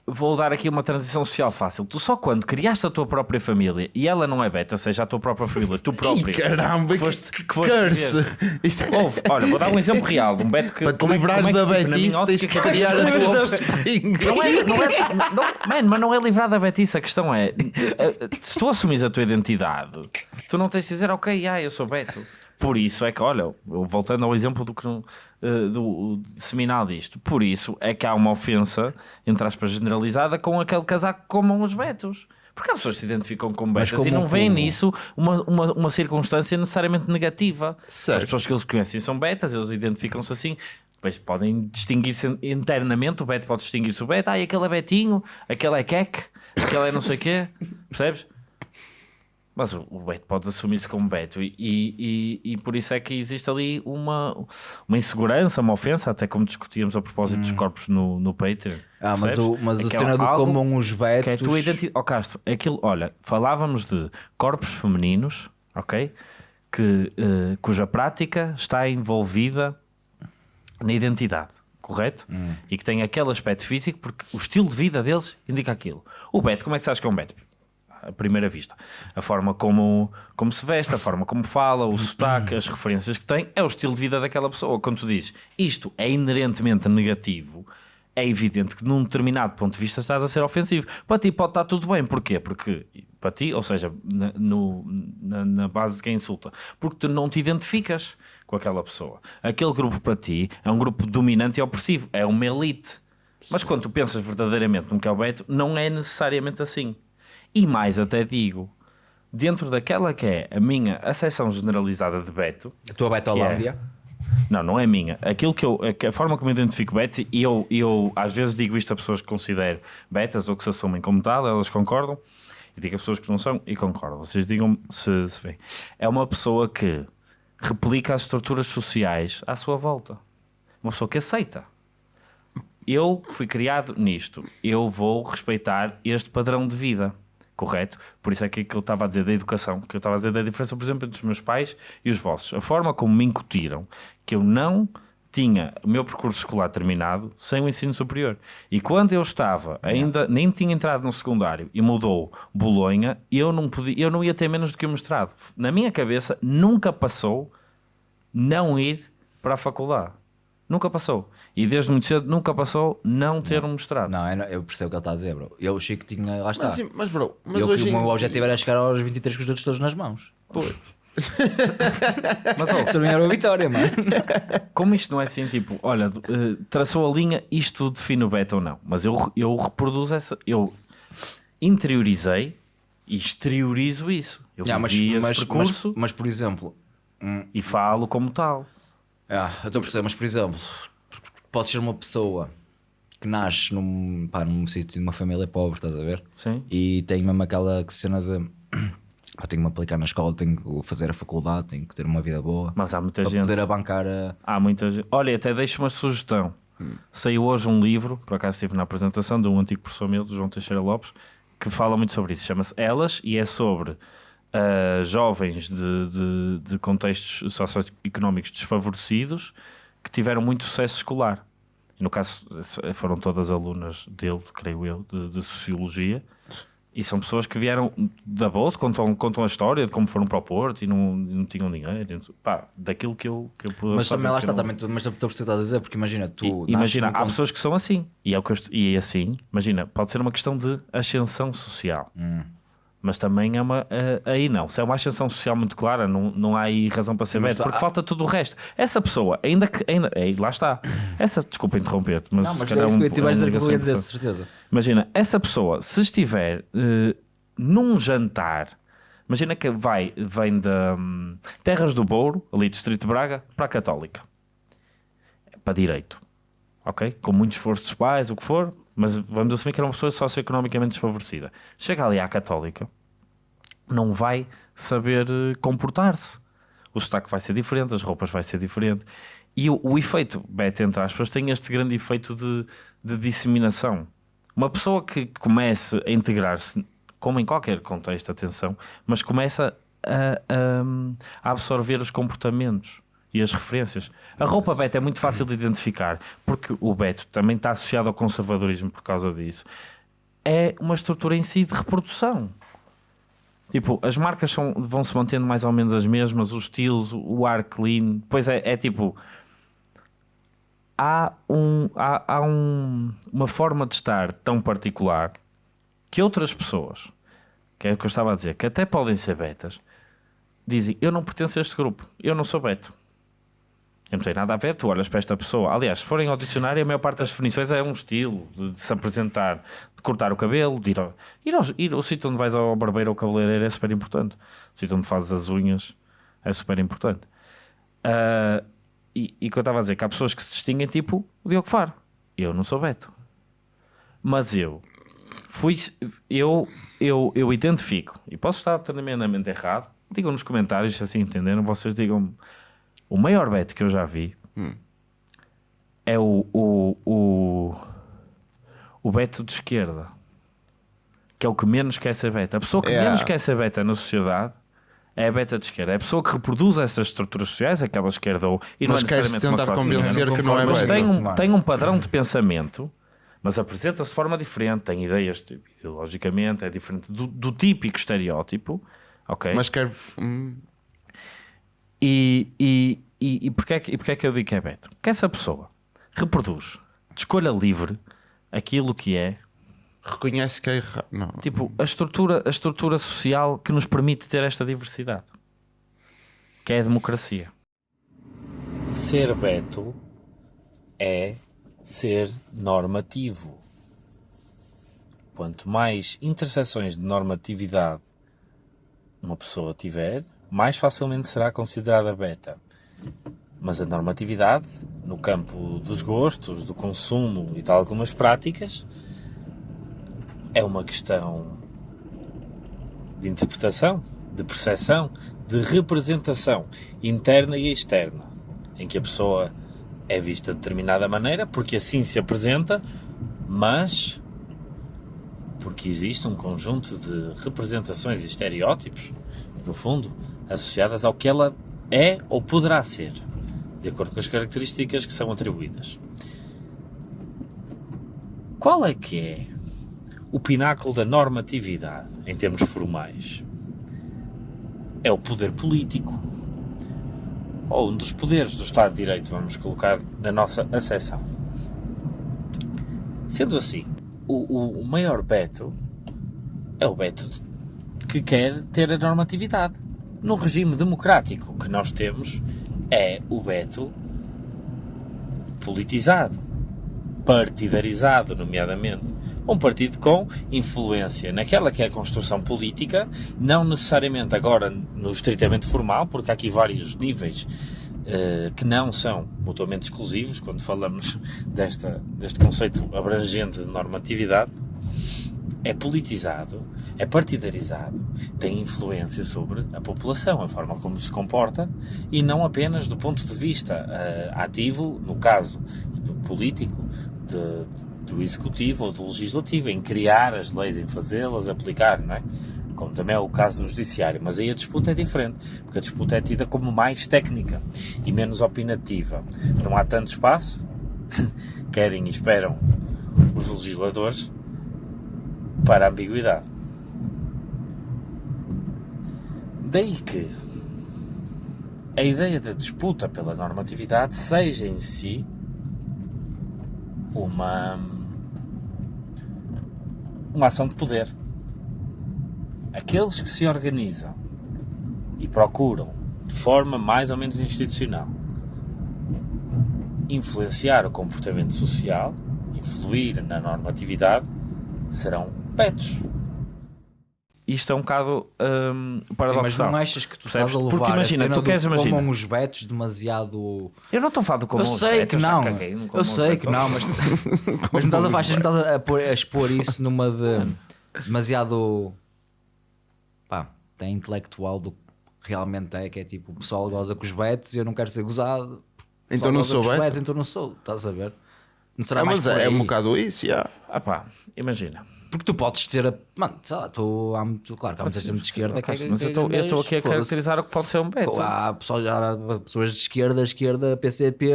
Vou dar aqui uma transição social fácil. Tu só quando criaste a tua própria família e ela não é beta, seja a tua própria família, tu próprio. Ih, caramba, foste- que, que foste curse! Isto é- Houve, olha, vou dar um exemplo real um beto que. Para te é que- livrares como é da que, betice, tens que ótica, criar a tua offspring. Não é, não é, não, man, mas não é livrar da betice. A questão é: eh, se tu assumis a tua identidade, tu não tens de dizer, ok, ah, eu sou Beto. Por isso é que, olha, voltando ao exemplo do, que não- eh, do seminal disto, por isso é que há uma ofensa, entre aspas, generalizada com aquele casaco que comam os Betos. Porque há pessoas que se identificam com betas como- e não veem como- nisso uma, uma, uma circunstância necessariamente negativa. Certo. As pessoas que eles conhecem são betas, eles identificam-se assim. Depois podem distinguir-se internamente. O beto pode distinguir-se o beto. Ah, aquele é betinho, aquele é queque, aquele é não sei o quê. *laughs* Percebes? Mas o, o Beto pode assumir-se como Beto e, e, e por isso é que existe ali uma, uma insegurança, uma ofensa, até como discutíamos a propósito dos corpos no, no Patreon. Ah, mas percebes? o, mas o que é cena do comam os betos. Que é a tua identidade. Ó Castro, aquilo, olha, falávamos de corpos femininos, ok? Que, eh, cuja prática está envolvida na identidade, correto? Hum. E que tem aquele aspecto físico porque o estilo de vida deles indica aquilo. O Beto, como é que sabes que é um Beto? À primeira vista, a forma como, como se veste, a forma como fala, o sotaque, as referências que tem, é o estilo de vida daquela pessoa. Quando tu dizes isto é inerentemente negativo, é evidente que num determinado ponto de vista estás a ser ofensivo. Para ti pode estar tudo bem, porquê? Porque para ti, ou seja, na, no- na, na base de quem insulta, porque tu não te identificas com aquela pessoa. Aquele grupo para ti é um grupo dominante e opressivo, é uma elite. Mas quando tu pensas verdadeiramente no que é o Beto, não é necessariamente assim. E mais até digo, dentro daquela que é a minha acessão generalizada de Beto, A tua Betolândia. não, não é minha. Aquilo que eu, a- forma como eu identifico betas, e eu, eu às vezes digo isto a pessoas que considero betas ou que se assumem como tal, elas concordam, e digo a pessoas que não são e concordam. Vocês digam se, se vêem. É uma pessoa que replica as estruturas sociais à sua volta. Uma pessoa que aceita. Eu fui criado nisto. Eu vou respeitar este padrão de vida. Correto? Por isso é que aquilo que eu estava a dizer da educação, que eu estava a dizer da diferença, por exemplo, entre os meus pais e os vossos. A forma como me incutiram que eu não tinha o meu percurso escolar terminado sem o ensino superior. E quando eu estava, ainda nem tinha entrado no secundário e mudou Bolonha, eu não, podia, eu não ia ter menos do que o mestrado. Na minha cabeça, nunca passou não ir para a faculdade. Nunca passou. E desde muito cedo nunca passou não ter um. Não, eu, não- eu percebo o que ele está a dizer, bro. Eu, o Chico, tinha. Lá está. Mas, sim, mas bro, mas eu, hoje que o em- meu objetivo era chegar aos 23 com os dedos todos nas mãos. *laughs* Mas ó, Isso para mim era uma vitória, mano. *laughs* como isto não é assim, tipo, olha, eh, traçou a linha, isto define o beta ou não. Mas eu, eu reproduzo essa, eu interiorizei e exteriorizo isso. Eu Ah, mas, mas, percurso mas, mas, por exemplo, e falo como tal. Ah, eu estou a perceber, mas por exemplo, podes ser uma pessoa que nasce num, pá, num sítio de uma família pobre, estás a ver? Sim. E tem mesmo aquela cena de *clears throat* "Ah, tenho que me aplicar na escola, tenho que fazer a faculdade, tenho que ter uma vida boa Mas há muita para gente. poder abancar a. Há muita gente. Olha, até deixo uma sugestão. Saiu hoje um livro, por acaso estive na apresentação de um antigo professor meu, do João Teixeira Lopes, que fala muito sobre isso. Chama-se Elas e é sobre ah, jovens de, de, de contextos socioeconómicos desfavorecidos que tiveram muito sucesso escolar. E no caso foram todas alunas dele, creio eu, de, de Sociologia. E são pessoas que vieram da bolsa, contam, contam a história de como foram para o Porto e não, não tinham dinheiro. Pá, daquilo que eu, que eu pude Mas também lá está, não- também, mas estou a perceber a dizer, porque imagina, tu. e- imagina, há pessoas que são assim. E, é o que eu e assim, imagina, pode ser uma questão de ascensão social. Hum. Mas também é uma. eh, aí não. Se é uma ascensão social muito clara, não, não há aí razão para ser tu- porque ah- falta tudo o resto. Essa pessoa, ainda que. Ainda, aí, lá está. Essa, desculpa interromper-te, mas. Não, mas é isso um- que eu é dizer que eu ia ligação dizer, importante. certeza. Imagina, essa pessoa, se estiver eh, num jantar, imagina que vai, vem da hum, Terras do Bouro, ali Distrito de Braga, para a Católica, para Direito, ok? Com muito esforço dos pais, o que for, mas vamos assumir que era uma pessoa socioeconomicamente desfavorecida. Chega ali à Católica, não vai saber eh, comportar-se. O sotaque vai ser diferente, as roupas vai ser diferente. E o, o efeito, beta entre aspas, tem este grande efeito de, de disseminação. Uma pessoa que comece a integrar-se, como em qualquer contexto, atenção, mas começa a, a- a absorver os comportamentos e as referências. A roupa beta é muito fácil de identificar, porque o beto também está associado ao conservadorismo por causa disso. É uma estrutura em si de reprodução. Tipo, as marcas são, vão se mantendo mais ou menos as mesmas, os estilos, o ar clean. Pois é, é tipo. Há, um, há, há um, uma forma de estar tão particular que outras pessoas, que é o que eu estava a dizer, que até podem ser betas, dizem: Eu não pertenço a este grupo, eu não sou beta. Eu não tem nada a ver, tu olhas para esta pessoa. Aliás, se forem ao dicionário, a maior parte das definições é um estilo de, de se apresentar, de cortar o cabelo, de ir ao, ir ao, ir ao sítio onde vais ao barbeiro ou cabeleireiro é super importante. O sítio onde fazes as unhas é super importante. Ah, e e que eu estava a dizer, que há pessoas que se distinguem tipo o Diogo Faro. Eu não sou Beto. Mas eu fui eu, eu, eu identifico e posso estar tremendamente errado. Digam nos comentários se assim entenderam. Vocês digam o maior Beto que eu já vi é o, o, o, o Beto de esquerda, que é o que menos quer ser Beto. A pessoa que É. menos quer ser Beta na sociedade é a Beta de esquerda. É a pessoa que reproduz essas estruturas sociais, aquela esquerda ou e não Mas é quer-se necessariamente uma tentar convencer que não é mas Beta. tem um, tem um padrão de pensamento, mas apresenta-se de forma diferente, tem ideias tipo, ideologicamente, é diferente do, do típico estereótipo, ok? Mas quer. hum, E, e, e, e, porquê é que, e porquê é que eu digo que é Beto? Porque essa pessoa reproduz de escolha livre aquilo que é reconhece que é errado. Não. tipo a estrutura, a estrutura social que nos permite ter esta diversidade, que é a democracia. Ser Beto é ser normativo. Quanto mais interseções de normatividade uma pessoa tiver, mais facilmente será considerada beta. Mas a normatividade, no campo dos gostos, do consumo e de algumas práticas, é uma questão de interpretação, de percepção, de representação interna e externa, em que a pessoa é vista de determinada maneira, porque assim se apresenta, mas porque existe um conjunto de representações e estereótipos, no fundo, associadas ao que ela é ou poderá ser, de acordo com as características que são atribuídas. Qual é que é o pináculo da normatividade em termos formais? É o poder político, ou um dos poderes do Estado de Direito, vamos colocar na nossa acessão. Sendo assim, o, o- maior Beto é o Beto que quer ter a normatividade. No regime democrático que nós temos, é o Beto politizado, partidarizado, nomeadamente. Um partido com influência naquela que é a construção política, não necessariamente agora no estritamente formal, porque há aqui vários níveis eh, que não são mutuamente exclusivos, quando falamos *laughs* desta, deste conceito abrangente de normatividade, é politizado, é partidarizado, tem influência sobre a população, a forma como se comporta, e não apenas do ponto de vista eh, ativo, no caso do político, de- do executivo ou do legislativo, em criar as leis, em fazê-las, aplicar, não é? Como também é o caso do judiciário. Mas aí a disputa é diferente, porque a disputa é tida como mais técnica e menos opinativa. Não há tanto espaço, *laughs* querem e esperam os legisladores, para a ambiguidade. Daí que a ideia da disputa pela normatividade seja em si uma uma ação de poder. Aqueles que se organizam e procuram de forma mais ou menos institucional influenciar o comportamento social, influir na normatividade, serão betos. Isto é um bocado hum, Sim, mas paradoxal. não achas que tu Percebes? estás a Porque levar imagina, a cena tu queres imaginar. comam os betos demasiado... Eu não estou a falar do como eu os sei betos, que não, caguei, não eu os sei que não, mas, *laughs* mas não estás a, estás a, pôr- a expor isso numa de demasiado pá, tem intelectual do que realmente é, que é tipo o pessoal goza com os betos e eu não quero ser gozado. Então não sou beto? betos, então não sou, estás a ver? Não será Ah, mais mas por é, é um bocado isso, já. Ah pá, imagina. Porque tu podes ter a. Mano, sei lá, tu, há muito, claro que há muita gente de esquerda que mas eu estou eu estou aqui a caracterizar o que pode ser um beto. Há, pessoal, já, há pessoas de esquerda, esquerda, PCP,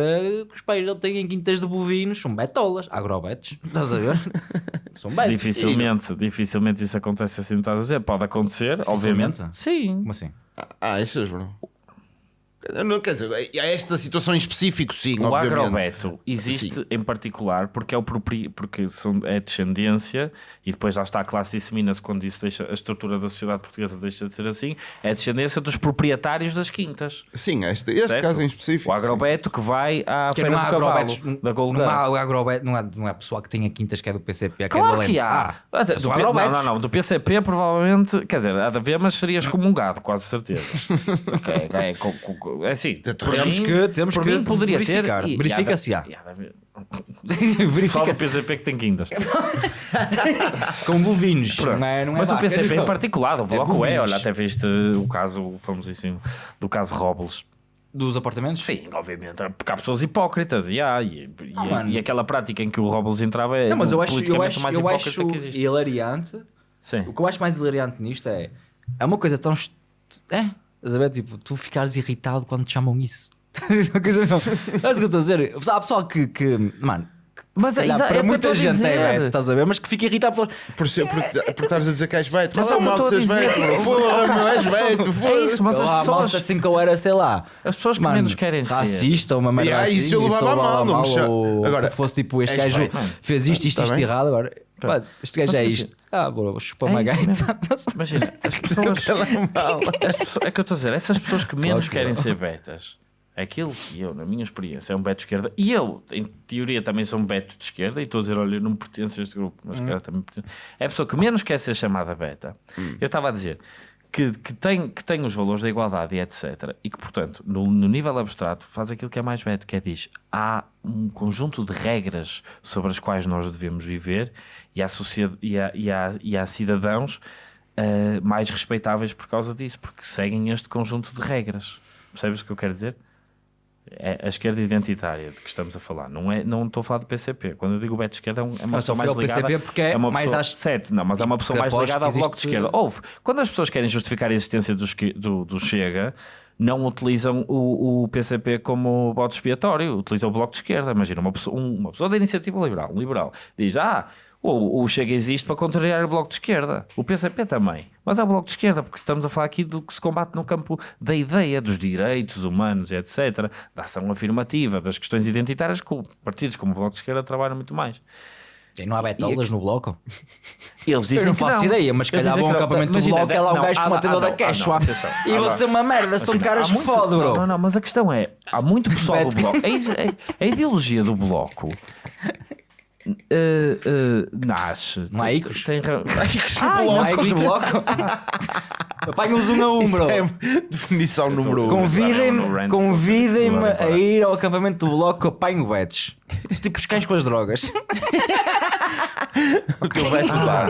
que os pais não têm quintas de bovinos, são betolas, agrobetos, estás a ver? *laughs* são betos. Dificilmente, dificilmente isso acontece assim, não estás a dizer. Pode acontecer, obviamente. Sim. Como assim? Ah, achas, bro? Não, quer dizer, é esta situação em específico, sim, O obviamente. agrobeto existe em particular porque é o propri... porque são... é descendência e depois lá está a classe dissemina-se quando isso deixa a estrutura da sociedade portuguesa deixa de ser assim. É a descendência dos proprietários das quintas. Sim, este, este certo? caso em específico. O agrobeto que vai à Que feira não do cavalo da não Golgã. há agrobeto, não há, não há pessoal que tenha quintas que é do PCP. que é Claro do que há. Ah, Até- mas do há P- não, não, não. Do PCP provavelmente, quer dizer, há de haver, mas serias comungado, quase certeza. *laughs* é, é, é, co- co- é assim, Temos mim- que- temos que mim poderia verificar. ter. e- Verifica e há *laughs* do Verifica-se PCP que tem quintas. *laughs* com bovinos. Não é, não é mas o PCP em particular, o Bloco é, olha, até viste o caso famosíssimo do caso Robles. Dos apartamentos? Sim, obviamente, porque há pessoas hipócritas e há, e, Ah, e aquela prática em que o Robles entrava é Não, mas eu acho, eu acho, o mais eu acho que existe. hilariante. Sim. O que eu acho mais hilariante nisto é. É uma coisa tão. É, estás a ver? Tipo, tu ficares irritado quando te chamam isso. *laughs* Uma coisa não. É isso que eu estou a dizer. Há pessoal que. que mano. que Mas é- calhar é para que eu muita gente é dizer. beto, estás a ver? Mas que fica irritado por. Por, ser, por, por estares a dizer que és beto. Mas é é que mal a seres beto. Foda-se, não és beto. É isso, mas as lá, pessoas- malta assim que eu era, sei lá. As pessoas que menos querem ser. Racista, uma merda E, ah, assim. isso eu levava a mal, não me Agora, que fosse tipo, este gajo fez isto, isto, Tá isto bem. errado. Agora, pá, este gajo Mas é isto. Ah, bora, chupa É uma isso gaita. Imagina, *laughs* as pessoas. *laughs* as pessoas- é que eu estou a dizer, essas pessoas que menos Claro querem ser betas, aquilo que eu, na minha experiência, é um beto de esquerda, e eu, em teoria, também sou um beto de esquerda, e estou a dizer, olha, eu não pertenço a este grupo, mas Hum. cara, também pertence. É a pessoa que menos quer ser chamada beta. Eu estava a dizer. Que, que, tem, que tem os valores da igualdade e etc. E que, portanto, no, no nível abstrato, faz aquilo que é mais beto, que é diz: há um conjunto de regras sobre as quais nós devemos viver e há, e há, e há, e há cidadãos uh, mais respeitáveis por causa disso, porque seguem este conjunto de regras. Percebes o que eu quero dizer? É a esquerda identitária de que estamos a falar. Não, é, não estou a falar do PCP. Quando eu digo beto de esquerda, é é uma pessoa mais ligada. PCP porque é uma mais pessoa, às- Certo, não, mas é uma pessoa mais ligada ao bloco de esquerda. Houve. Quando as pessoas querem justificar a existência do, do, do Chega, não utilizam o, o PCP como bote expiatório, utilizam o bloco de esquerda. Imagina, uma pessoa, um- uma pessoa da iniciativa liberal, um liberal, diz: Ah, o, o Chega existe para contrariar o bloco de esquerda. O PCP também. Mas é o bloco de esquerda, porque estamos a falar aqui do que se combate no campo da ideia, dos direitos humanos, e etc., da ação afirmativa, das questões identitárias, que partidos como o bloco de esquerda trabalham muito mais. E não há betolas no bloco? Eles dizem Eu não que faço não. ideia, mas calhar a um que acampamento do bloco, é lá um gajo com uma tenda da Quechua. E vou dizer uma merda, são caras muito- foda, bro. Não, não, mas a questão é: há muito *laughs* pessoal do bloco. A, is- a- a ideologia do bloco. Eh, eh, nasce. Há tem- icos? Tem, ra- *laughs* Ah, ecos no bloco? *laughs* Apanham-os um a um, bro. É definição número um. Convidem-me não, a ir ao acampamento do bloco que apanho betos. Tipo os cães com as drogas. *laughs* O teu veto dar.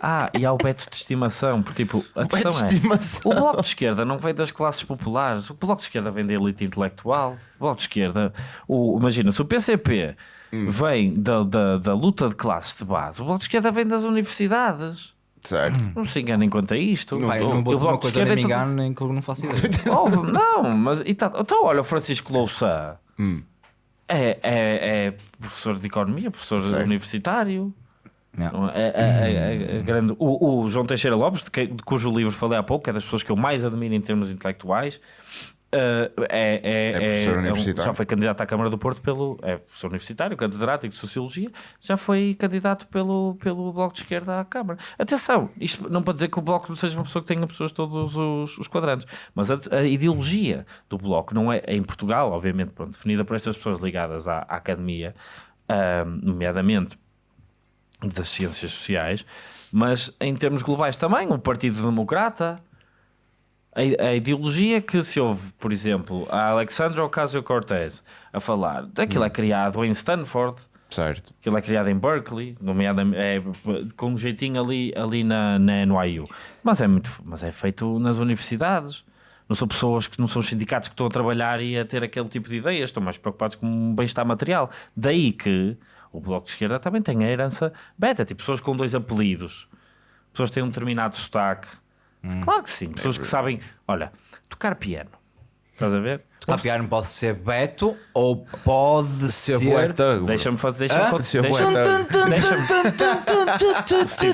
Ah, e há o beto de estimação. Porque, tipo, a de questão é: estimação. o bloco de esquerda não vem das classes populares. O bloco de esquerda vem da elite intelectual. O bloco de esquerda, o, imagina, se o PCP vem da, da, da luta de classes de base, o bloco de esquerda vem das universidades. Certo. Não se enganem quanto a isto. Pai, não vou O dizer uma bloco de coisa, nem me é engano, nem que eu não faço ideia. *laughs* Houve- não, mas e tá- então olha o Francisco Louçã é, é, é professor de economia, professor Certo. universitário. Não. É, é- é- é grande. O, o João Teixeira Lopes, de, que- de cujo livro falei há pouco, é das pessoas que eu mais admiro em termos intelectuais. Eh, é, é, É professor um- universitário. já foi candidato à Câmara do Porto pelo. É professor universitário, catedrático de Sociologia, já foi candidato pelo, pelo Bloco de Esquerda à Câmara. Atenção, isto não para dizer que o Bloco seja uma pessoa que tenha pessoas de todos os, os quadrantes, mas a, a ideologia do Bloco não é, em Portugal, obviamente, pronto, definida por estas pessoas ligadas à, à academia, ahm, nomeadamente das ciências sociais, mas em termos globais também, o Partido Democrata. A, ideologia que se ouve, por exemplo, a Alexandra Ocasio-Cortez a falar, aquilo é criado em Stanford, Certo. aquilo é criado em Berkeley, nomeadamente é, com um jeitinho ali, ali na, na NYU, mas é, muito, mas é feito nas universidades. Não são pessoas que não são os sindicatos que estão a trabalhar e a ter aquele tipo de ideias, estão mais preocupados com um bem-estar material. Daí que o Bloco de Esquerda também tem a herança beta, tipo pessoas com dois apelidos, pessoas que têm um determinado sotaque. Claro que sim, pessoas que sabem, olha, tocar piano. Estás a ver? Tocar piano pode ser Beto ou pode Ser ser. boeta. Deixa-me fazer, deixa-me deixa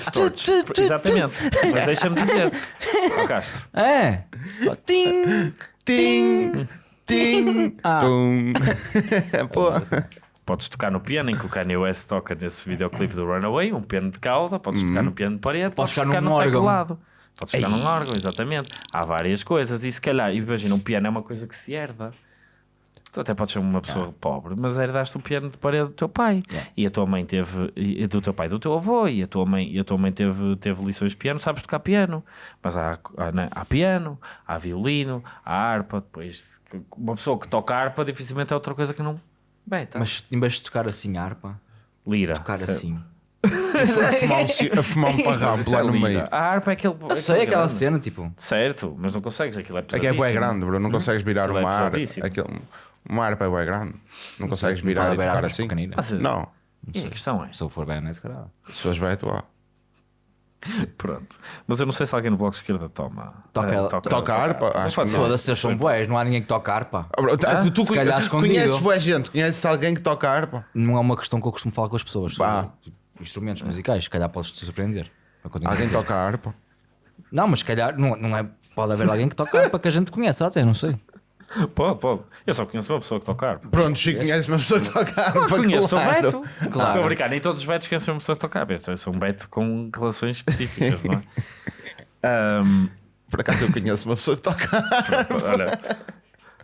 Sturge. Exatamente. Mas deixa-me dizer. Ó Castro. É. Tim, tim, Tim, Ah. tum. Pô. Podes tocar no piano, em que o Kanye West toca nesse videoclipe do Runaway, um piano de cauda, podes tocar no piano de parede, podes, tocar no órgão. Podes tocar num órgão, exatamente. Há várias coisas. E se calhar, imagina, um piano é uma coisa que se herda. Tu até podes ser uma pessoa pobre, mas herdaste o piano de parede do teu pai. E a tua mãe teve, e do teu pai, do teu avô, e a tua mãe, e a tua mãe teve, teve lições de piano, sabes tocar piano. Mas há, há, né, há piano, há violino, há harpa. Depois, uma pessoa que toca harpa dificilmente é outra coisa que não. Beta. Mas em vez de tocar assim harpa, Lira. tocar Certo. assim. A *laughs* fumar um, ci- a fumar um isso lá é no meio. A harpa é aquele. Eu sei aquela grande. cena, tipo. Certo, mas não consegues, aquilo é É que é pesadíssimo. bué grande, bro. Não consegues virar Aquilo é uma harpa. pesadíssimo. Aquele, uma harpa é bué grande. Não consegues não virar pode e haver tocar harpas assim. pequeninas. Mas, Não. E a questão é, Se eu for bem nesse caralho. Se fores beto, ó. *laughs* pronto. Mas eu não sei se alguém no bloco de esquerda toma. Toca eh, ela- Toca harpa? Acho que não. Foda-se, eles são boés, não há ninguém que toque harpa. Ah, bro, tu- tu se calhar escondido. conheces boa gente, conheces alguém que toca harpa? Não é uma questão que eu costumo falar com as pessoas. sobre, Pá. tipo, instrumentos musicais, se calhar podes te surpreender. É eu a Alguém toca harpa? Não, mas se calhar não, não é. Pode haver alguém que toque harpa que a gente conhece, até não sei. *laughs* Pode, pode. Eu só conheço uma pessoa que toca harpa. Pronto, Chico, conheces uma pessoa que toca harpa? Conheço o claro. Beto. Claro. Estou a brincar, nem todos os Betos conhecem uma pessoa que toca harpa. Eu sou um Beto com relações específicas, não é? *laughs* Ahm, Por acaso eu conheço uma pessoa que toca harpa. olha,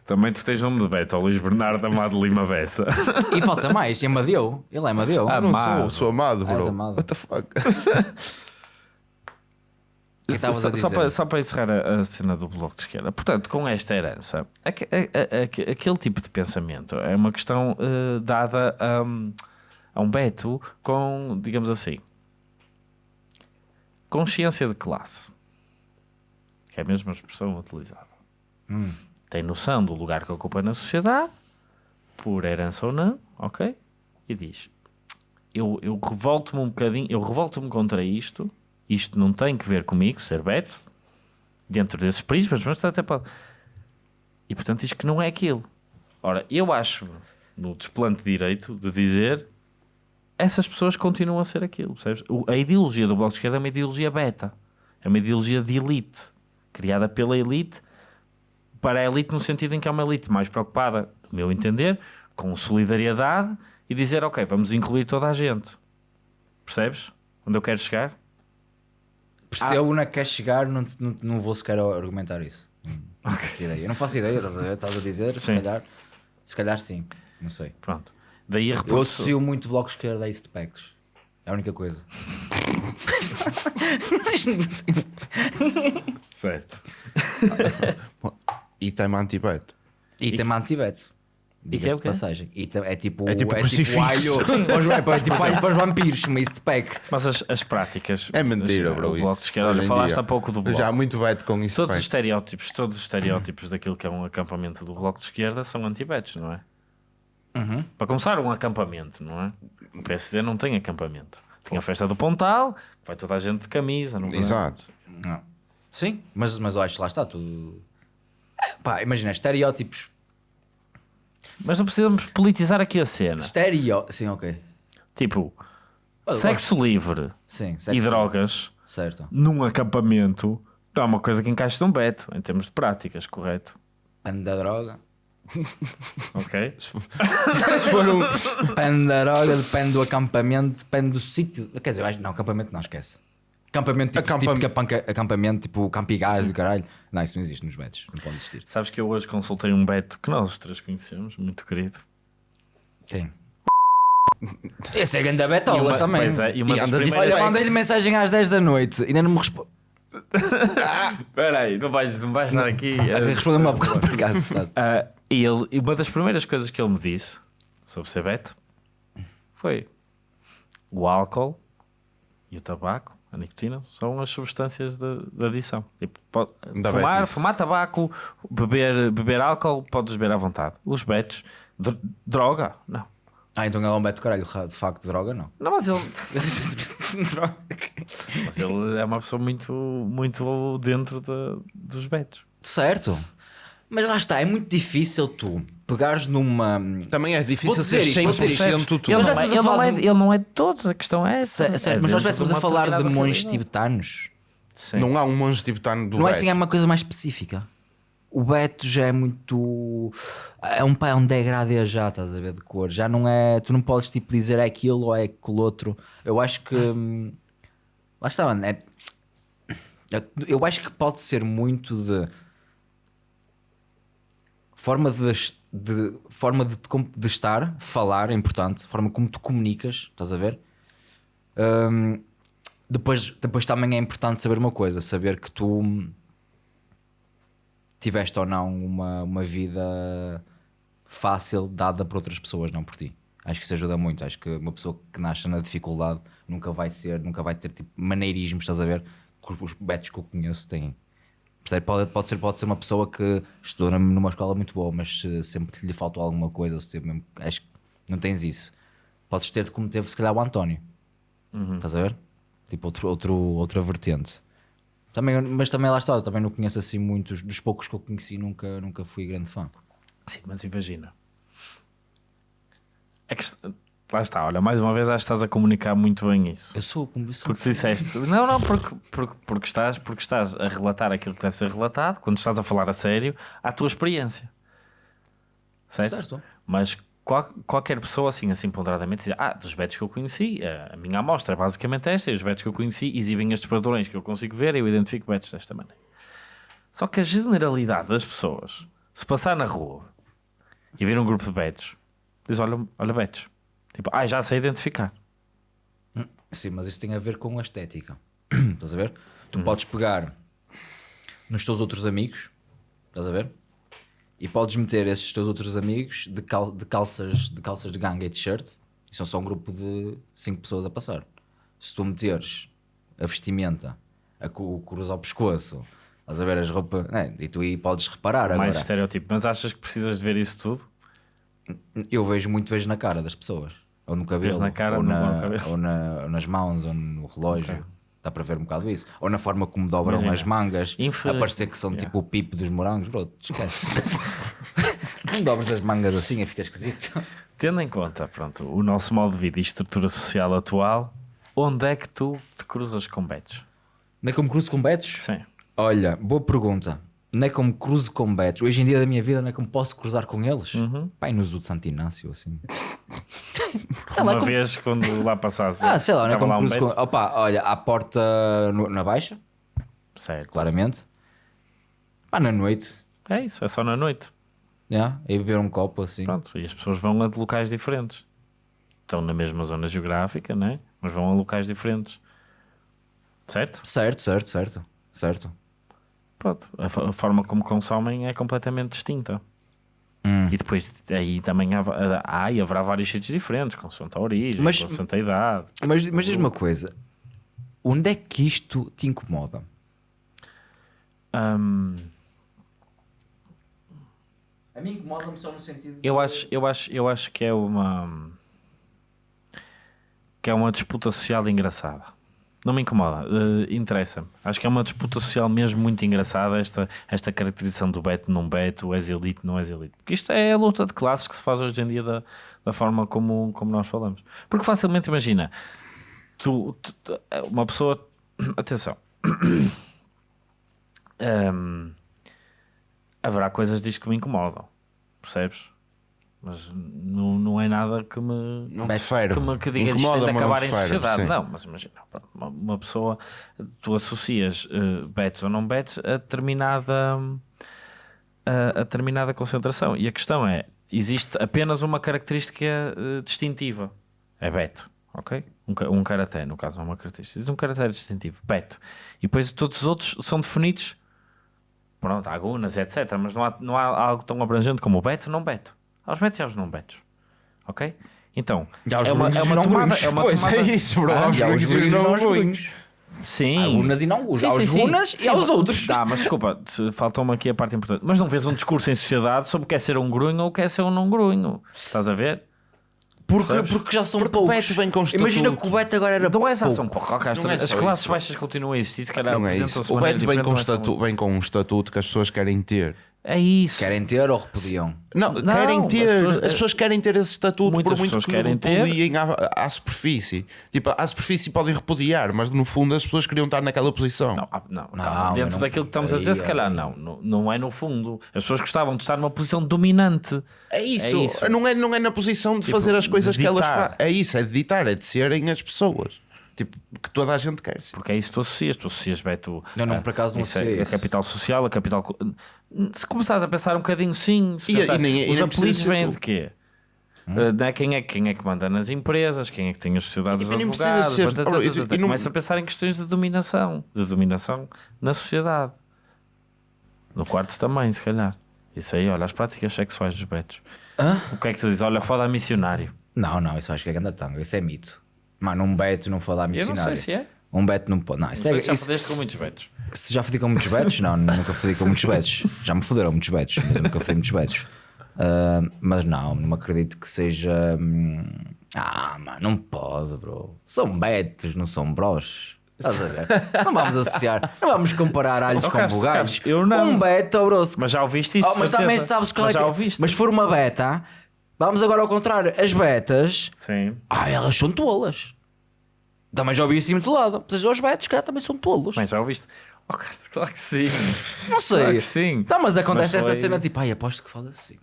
também tu tens nome de Beto, Luís Bernardo Amado Lima Bessa. *laughs* E falta mais, é Amadeu. Ele é Amadeu. Ah, Não Amado. sou, sou amado, Ah, bro. amado. What the fuck? *laughs* Só, a só para, só para encerrar a, a cena do bloco de esquerda. Portanto, com esta herança, a- a- a- aquele tipo de pensamento é uma questão eh, dada a, um, a um Beto com, digamos assim, consciência de classe, que é a mesma expressão utilizada. Tem noção do lugar que ocupa na sociedade, por herança ou não, ok? E diz: Eu, eu revolto-me um bocadinho, eu revolto-me contra isto. Isto não tem que ver comigo, ser Beto, dentro desses prismas, mas até pode. E portanto diz que não é aquilo. Ora, eu acho no desplante de direito de dizer essas pessoas continuam a ser aquilo. Percebes? A ideologia do Bloco de Esquerda é uma ideologia beta, é uma ideologia de elite, criada pela elite para a elite no sentido em que é uma elite mais preocupada, no meu entender, com solidariedade e dizer, ok, vamos incluir toda a gente. Percebes? Onde eu quero chegar? Percebo onde é que quer chegar, não, não, não vou sequer argumentar isso. Não faço ideia. Eu não faço ideia, estás a, ver? Estás a dizer? Se Sim. calhar, se calhar sim. Não sei. Pronto. Daí a Eu associo muito o bloco esquerdo a East Packs. É a única coisa. *laughs* *laughs* *laughs* Certo. E tem anti-beto. E, tem anti-bet. que é Diga-se o de quê? passagem. E é tipo, É tipo é alho, *laughs* para os- é tipo alho para os vampiros, chama East Pack. Mas as, as práticas. É mentira, bro. O isso. bloco de esquerda, olha, falaste dia. há pouco do bloco. Já há muito beto com isso. Todos os estereótipos, todos os estereótipos daquilo que é um acampamento do bloco de esquerda são antibetos, não é? Uhum. Para começar, um acampamento, não é? O PSD não tem acampamento. Tem a festa do Pontal, que vai toda a gente de camisa, não é? Exato. Não. Sim, mas, mas eu acho que lá está tudo. Pá, imagina, estereótipos. Mas não precisamos politizar aqui a cena. Estereo... Sim, ok. Tipo, Eu sexo livre Sim, e sexo- drogas Certo. num acampamento não é uma coisa que encaixa num beto, em termos de práticas, correto? Pano da droga. Ok? *laughs* Se for um. Depende da droga, depende do acampamento, depende do sítio. Quer dizer, não, acampamento não esquece. Acampamento tipo, Acampam- tipo acampamento tipo campigás do caralho. Não, isso não existe nos betos, não pode existir. Sabes que eu hoje consultei um beto que nós os três conhecemos, muito querido. Sim. *laughs* Esse é grande betola também. Pois é, e uma E das primeiras... Olha, mandei-lhe mensagem às 10 da noite, ainda não me responde. *laughs* Espera aí, não vais, não vais estar aqui... a- Respondeu-me há bocado por acaso. Ah, e, ele, e uma das primeiras coisas que ele me disse sobre ser beto foi o álcool e o tabaco, a nicotina, são as substâncias de, de adição. Tipo, pode- Da fumar, fumar tabaco, beber, beber álcool, podes beber à vontade. Os betos, dr- droga, não. Ah, então ele é um beto caralho, de facto, droga não. Não, mas ele, *laughs* droga. mas ele é uma pessoa muito, muito dentro de- dos betos. Certo. Mas lá está, é muito difícil tu pegares numa. Também é difícil ser isto, vou dizer isto. 100% tudo. Ele não, é, ele, não é, de- ele não é de todos, a questão é. essa. Certo, É mas nós estivéssemos a falar de monges tibetanos. Sim. Não há um monge tibetano do Não é beto. assim, é uma coisa mais específica. o Beto já é muito. É um, é um degradê já, estás a ver, de cor. Já não é. Tu não podes tipo dizer é aquilo ou é aquilo outro. Eu acho que. hum, Lá está, mano. É, eu acho que pode ser muito de. Forma de, de forma de, de estar, falar é importante, forma como tu comunicas, estás a ver? Hum, depois, depois também é importante saber uma coisa: saber que tu tiveste ou não uma, uma vida fácil dada por outras pessoas, não por ti. Acho que isso ajuda muito. Acho que uma pessoa que nasce na dificuldade nunca vai ser, nunca vai ter tipo maneirismos, estás a ver? Os betos que eu conheço têm. Pode, pode, ser, pode ser uma pessoa que estudou numa escola muito boa, mas se sempre que lhe faltou alguma coisa, ou se mesmo- acho que não tens isso. Podes ter como teve se calhar o António. Estás a ver? Tipo outro, outro, outra vertente. Também, mas também lá está, eu também não conheço assim muitos, dos poucos que eu conheci, nunca, nunca fui grande fã. Sim, mas imagina. É que lá está, olha, mais uma vez acho que estás a comunicar muito bem isso. Eu sou como isso. Porque disseste, não, não, porque, porque, porque, estás, porque estás a relatar aquilo que deve ser relatado, quando estás a falar a sério, à tua experiência. Certo? Certo. Mas qual- qualquer pessoa, assim, assim ponderadamente, diz: Ah, dos betos que eu conheci, a minha amostra é basicamente esta, e os betos que eu conheci exibem estes padrões que eu consigo ver e eu identifico betos desta maneira. Só que a generalidade das pessoas, se passar na rua e vir um grupo de betos, diz: Olha, olha betos. Tipo, ah, já sei identificar. Sim, mas isso tem a ver com a estética. *clears throat* estás a ver? Tu podes pegar nos teus outros amigos, estás a ver? E podes meter esses teus outros amigos de, cal- de calças, de calças de ganga e de shirt, e são só um grupo de 5 pessoas a passar. Se tu meteres a vestimenta, a cu- o cruz ao pescoço, estás a ver as roupas, né? e tu aí podes reparar mais agora. estereotipo. Mas achas que precisas de ver isso tudo? Eu vejo muito vejo na cara das pessoas. Ou no cabelo, na cara, ou, na- ou na- ou nas mãos, ou no relógio. Dá para ver um bocado isso. Ou na forma como dobram Imagina. as mangas, Infe- a parecer que são Yeah. tipo o pipo dos morangos. Bro, esquece. *laughs* não dobras as mangas assim e fica esquisito. Tendo em conta, pronto, o nosso modo de vida e estrutura social atual, onde é que tu te cruzas com betos? Não é como cruzo com betos? Sim. Olha, boa pergunta. Não é como cruzo com betos. Hoje em dia da minha vida não é como posso cruzar com eles. Uhum. Pai, no Zoo de Santo Inácio, assim. *laughs* sei lá, Uma como... vez quando lá passasse. Ah, sei lá, não é como lá um cruzo com... Opa, olha, à porta no- na baixa, Certo. claramente. Pá, na noite, É isso, é só na noite. yeah, aí beber um copo assim. Pronto, e as pessoas vão a de locais diferentes. Estão na mesma zona geográfica, né? mas vão a locais diferentes. Certo? Certo, certo, certo, certo. Pronto, a, a forma como consomem é completamente distinta. Hum. E depois aí também há, há e haverá vários sítios diferentes, consoante a origem, Mas- consoante a idade. Mas, mas diz uma coisa: onde é que isto te incomoda? Hum, A mim incomoda-me só no sentido. eu, acho, eu, acho, eu acho que é uma que é uma disputa social engraçada. Não me incomoda, eh, interessa-me. Acho que é uma disputa social mesmo muito engraçada esta, esta caracterização do beto, não beto, és elite, não és elite. Porque isto é a luta de classes que se faz hoje em dia da, da forma como, como nós falamos. Porque facilmente imagina, tu, tu- tu- uma pessoa, *coughs* atenção, *coughs* Hum, haverá coisas disto que me incomodam, percebes? Mas não, não é nada que me Não fere. que, me, que diga isto tem de acabar em sociedade. sim. Não, mas imagina, uma, pessoa, tu associas uh, bets ou não bets a determinada, a, a determinada concentração. E a questão é: existe apenas uma característica uh, distintiva, é beto. Ok? Um, um karaté, no caso, não é uma característica. Existe um karaté distintivo, beto. E depois todos os outros são definidos pronto, há gunas, etc. Mas não há, não há algo tão abrangente como o beto, não beto. Há os betos e há os não betos. Ok? Então, é uma, é uma não tomada. É uma Pois tomada... é isso, bro. Ah, Há os E há os grunhos e grunhos e não não há os grunhos. Sim. Há gunas e não gunas. Sim, Há sim, os sim. gunas e Sim, há os mas- outros. Dá, mas desculpa, faltou-me aqui a parte importante. Mas não vês um discurso em sociedade sobre o que é ser um grunho ou o que é ser um não grunho. Estás a ver? Porque, Sabes? porque já são Porque poucos. Imagina que o Beto agora era Não é só pouco. pouco. ok, as, Não é as classes isso. baixas continuam a existir, se calhar Não é apresentam-se isso. O Beto vem com, um estatuto, vem com um estatuto que as pessoas querem ter. É isso. Querem ter ou repudiam? Não, Não, querem as ter. As pessoas- pessoas, querem ter esse estatuto Muitas por muito pessoas que querem ter. repudiem à, à superfície. Tipo, à superfície podem repudiar, mas no fundo as pessoas queriam estar naquela posição. Não, ah, não, Não, eu dentro não- daquilo que estamos a dizer, se calhar não, não. Não é no fundo. As pessoas gostavam de estar numa posição dominante. É isso. É isso. Não, é, não é na posição de fazer as coisas de que elas fazem. É isso, é de ditar, é de serem as pessoas. Tipo, que toda a gente quer ser. Porque é isso que tu associas. Tu associas, Beto. Não, não, ah, por acaso não isso é A capital social, a capital. Se começares a pensar um bocadinho, sim. se E- e pensares, nem- e os apelidos vêm de quê? Não é? quem, é, quem é que manda nas empresas, quem é que tem as sociedades E nem precisa advogadas, ser- blá, blá, Ora, blá, e- blá, e não- começa a pensar em questões de dominação, de dominação na sociedade. No quarto também, se calhar. Isso aí, olha, as práticas sexuais dos betos. Hã? O que é que tu dizes? Olha, foda a missionário. Não, não, isso acho que é ganda tanga. Isso é mito. Mano, um beto não falar Eu não missionário. sei se é. Um beto não pode. Não, isso Não é, sei se já isso- fodeste com muitos betos. Se já fodi com muitos betos? Não, nunca fodi com muitos betos. Já me foderam muitos betos, mas eu nunca fodi muitos betos. Ah, mas não, não acredito que seja. hum, Ah, mano, não pode, bro. São betos, não são bros. Estás a ver? Não vamos associar, não vamos comparar alhos Oh, com Carlos, bugais. Carlos, eu não. Um beto, bro. Mas já ouviste isso? Oh, mas certeza. também sabes qual mas é que- ouviste. Mas se for uma beta, vamos agora ao contrário. As betas, Sim. ah, elas são tolas. Também já ouvi isso muito lado. Mas os betos, cara, também são tolos. Mas já ouviste? Oh, Carlos, claro que sim. *laughs* Não sei. Claro que sim. Tá, mas acontece Mas essa foi- cena tipo, ai, aposto que fala assim.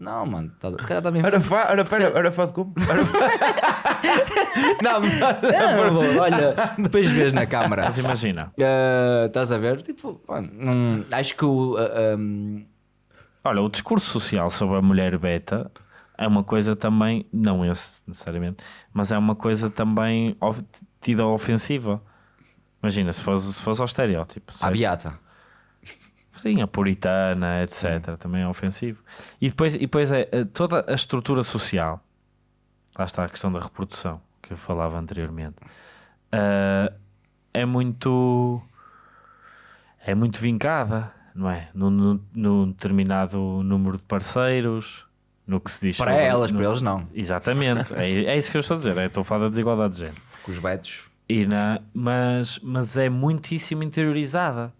Não, mano, tá, se calhar também Era fá, era, pera, era fá de como? Era Não, *laughs* não, não, olha, depois vês na câmara. Mas imagina. Ah, Estás a ver? Tipo, mano, não- acho que o. ah, um, Olha, o discurso social sobre a mulher beta é uma coisa também, não esse necessariamente, mas é uma coisa também tida ofensiva. Imagina, se fosse, se fosse ao estereótipo. a beata. Sim, a puritana, etc. Também é ofensivo. E depois, e depois é é toda a estrutura social. Lá está a questão da reprodução que eu falava anteriormente. Ah, é muito. É muito vincada, não é? Num- num determinado número de parceiros, no que se diz. Para sobre- elas, no- para eles não. Exatamente, é, é isso que eu estou a dizer. é, Estou a falar da desigualdade de género. Com os betos. E na, mas, mas é muitíssimo interiorizada.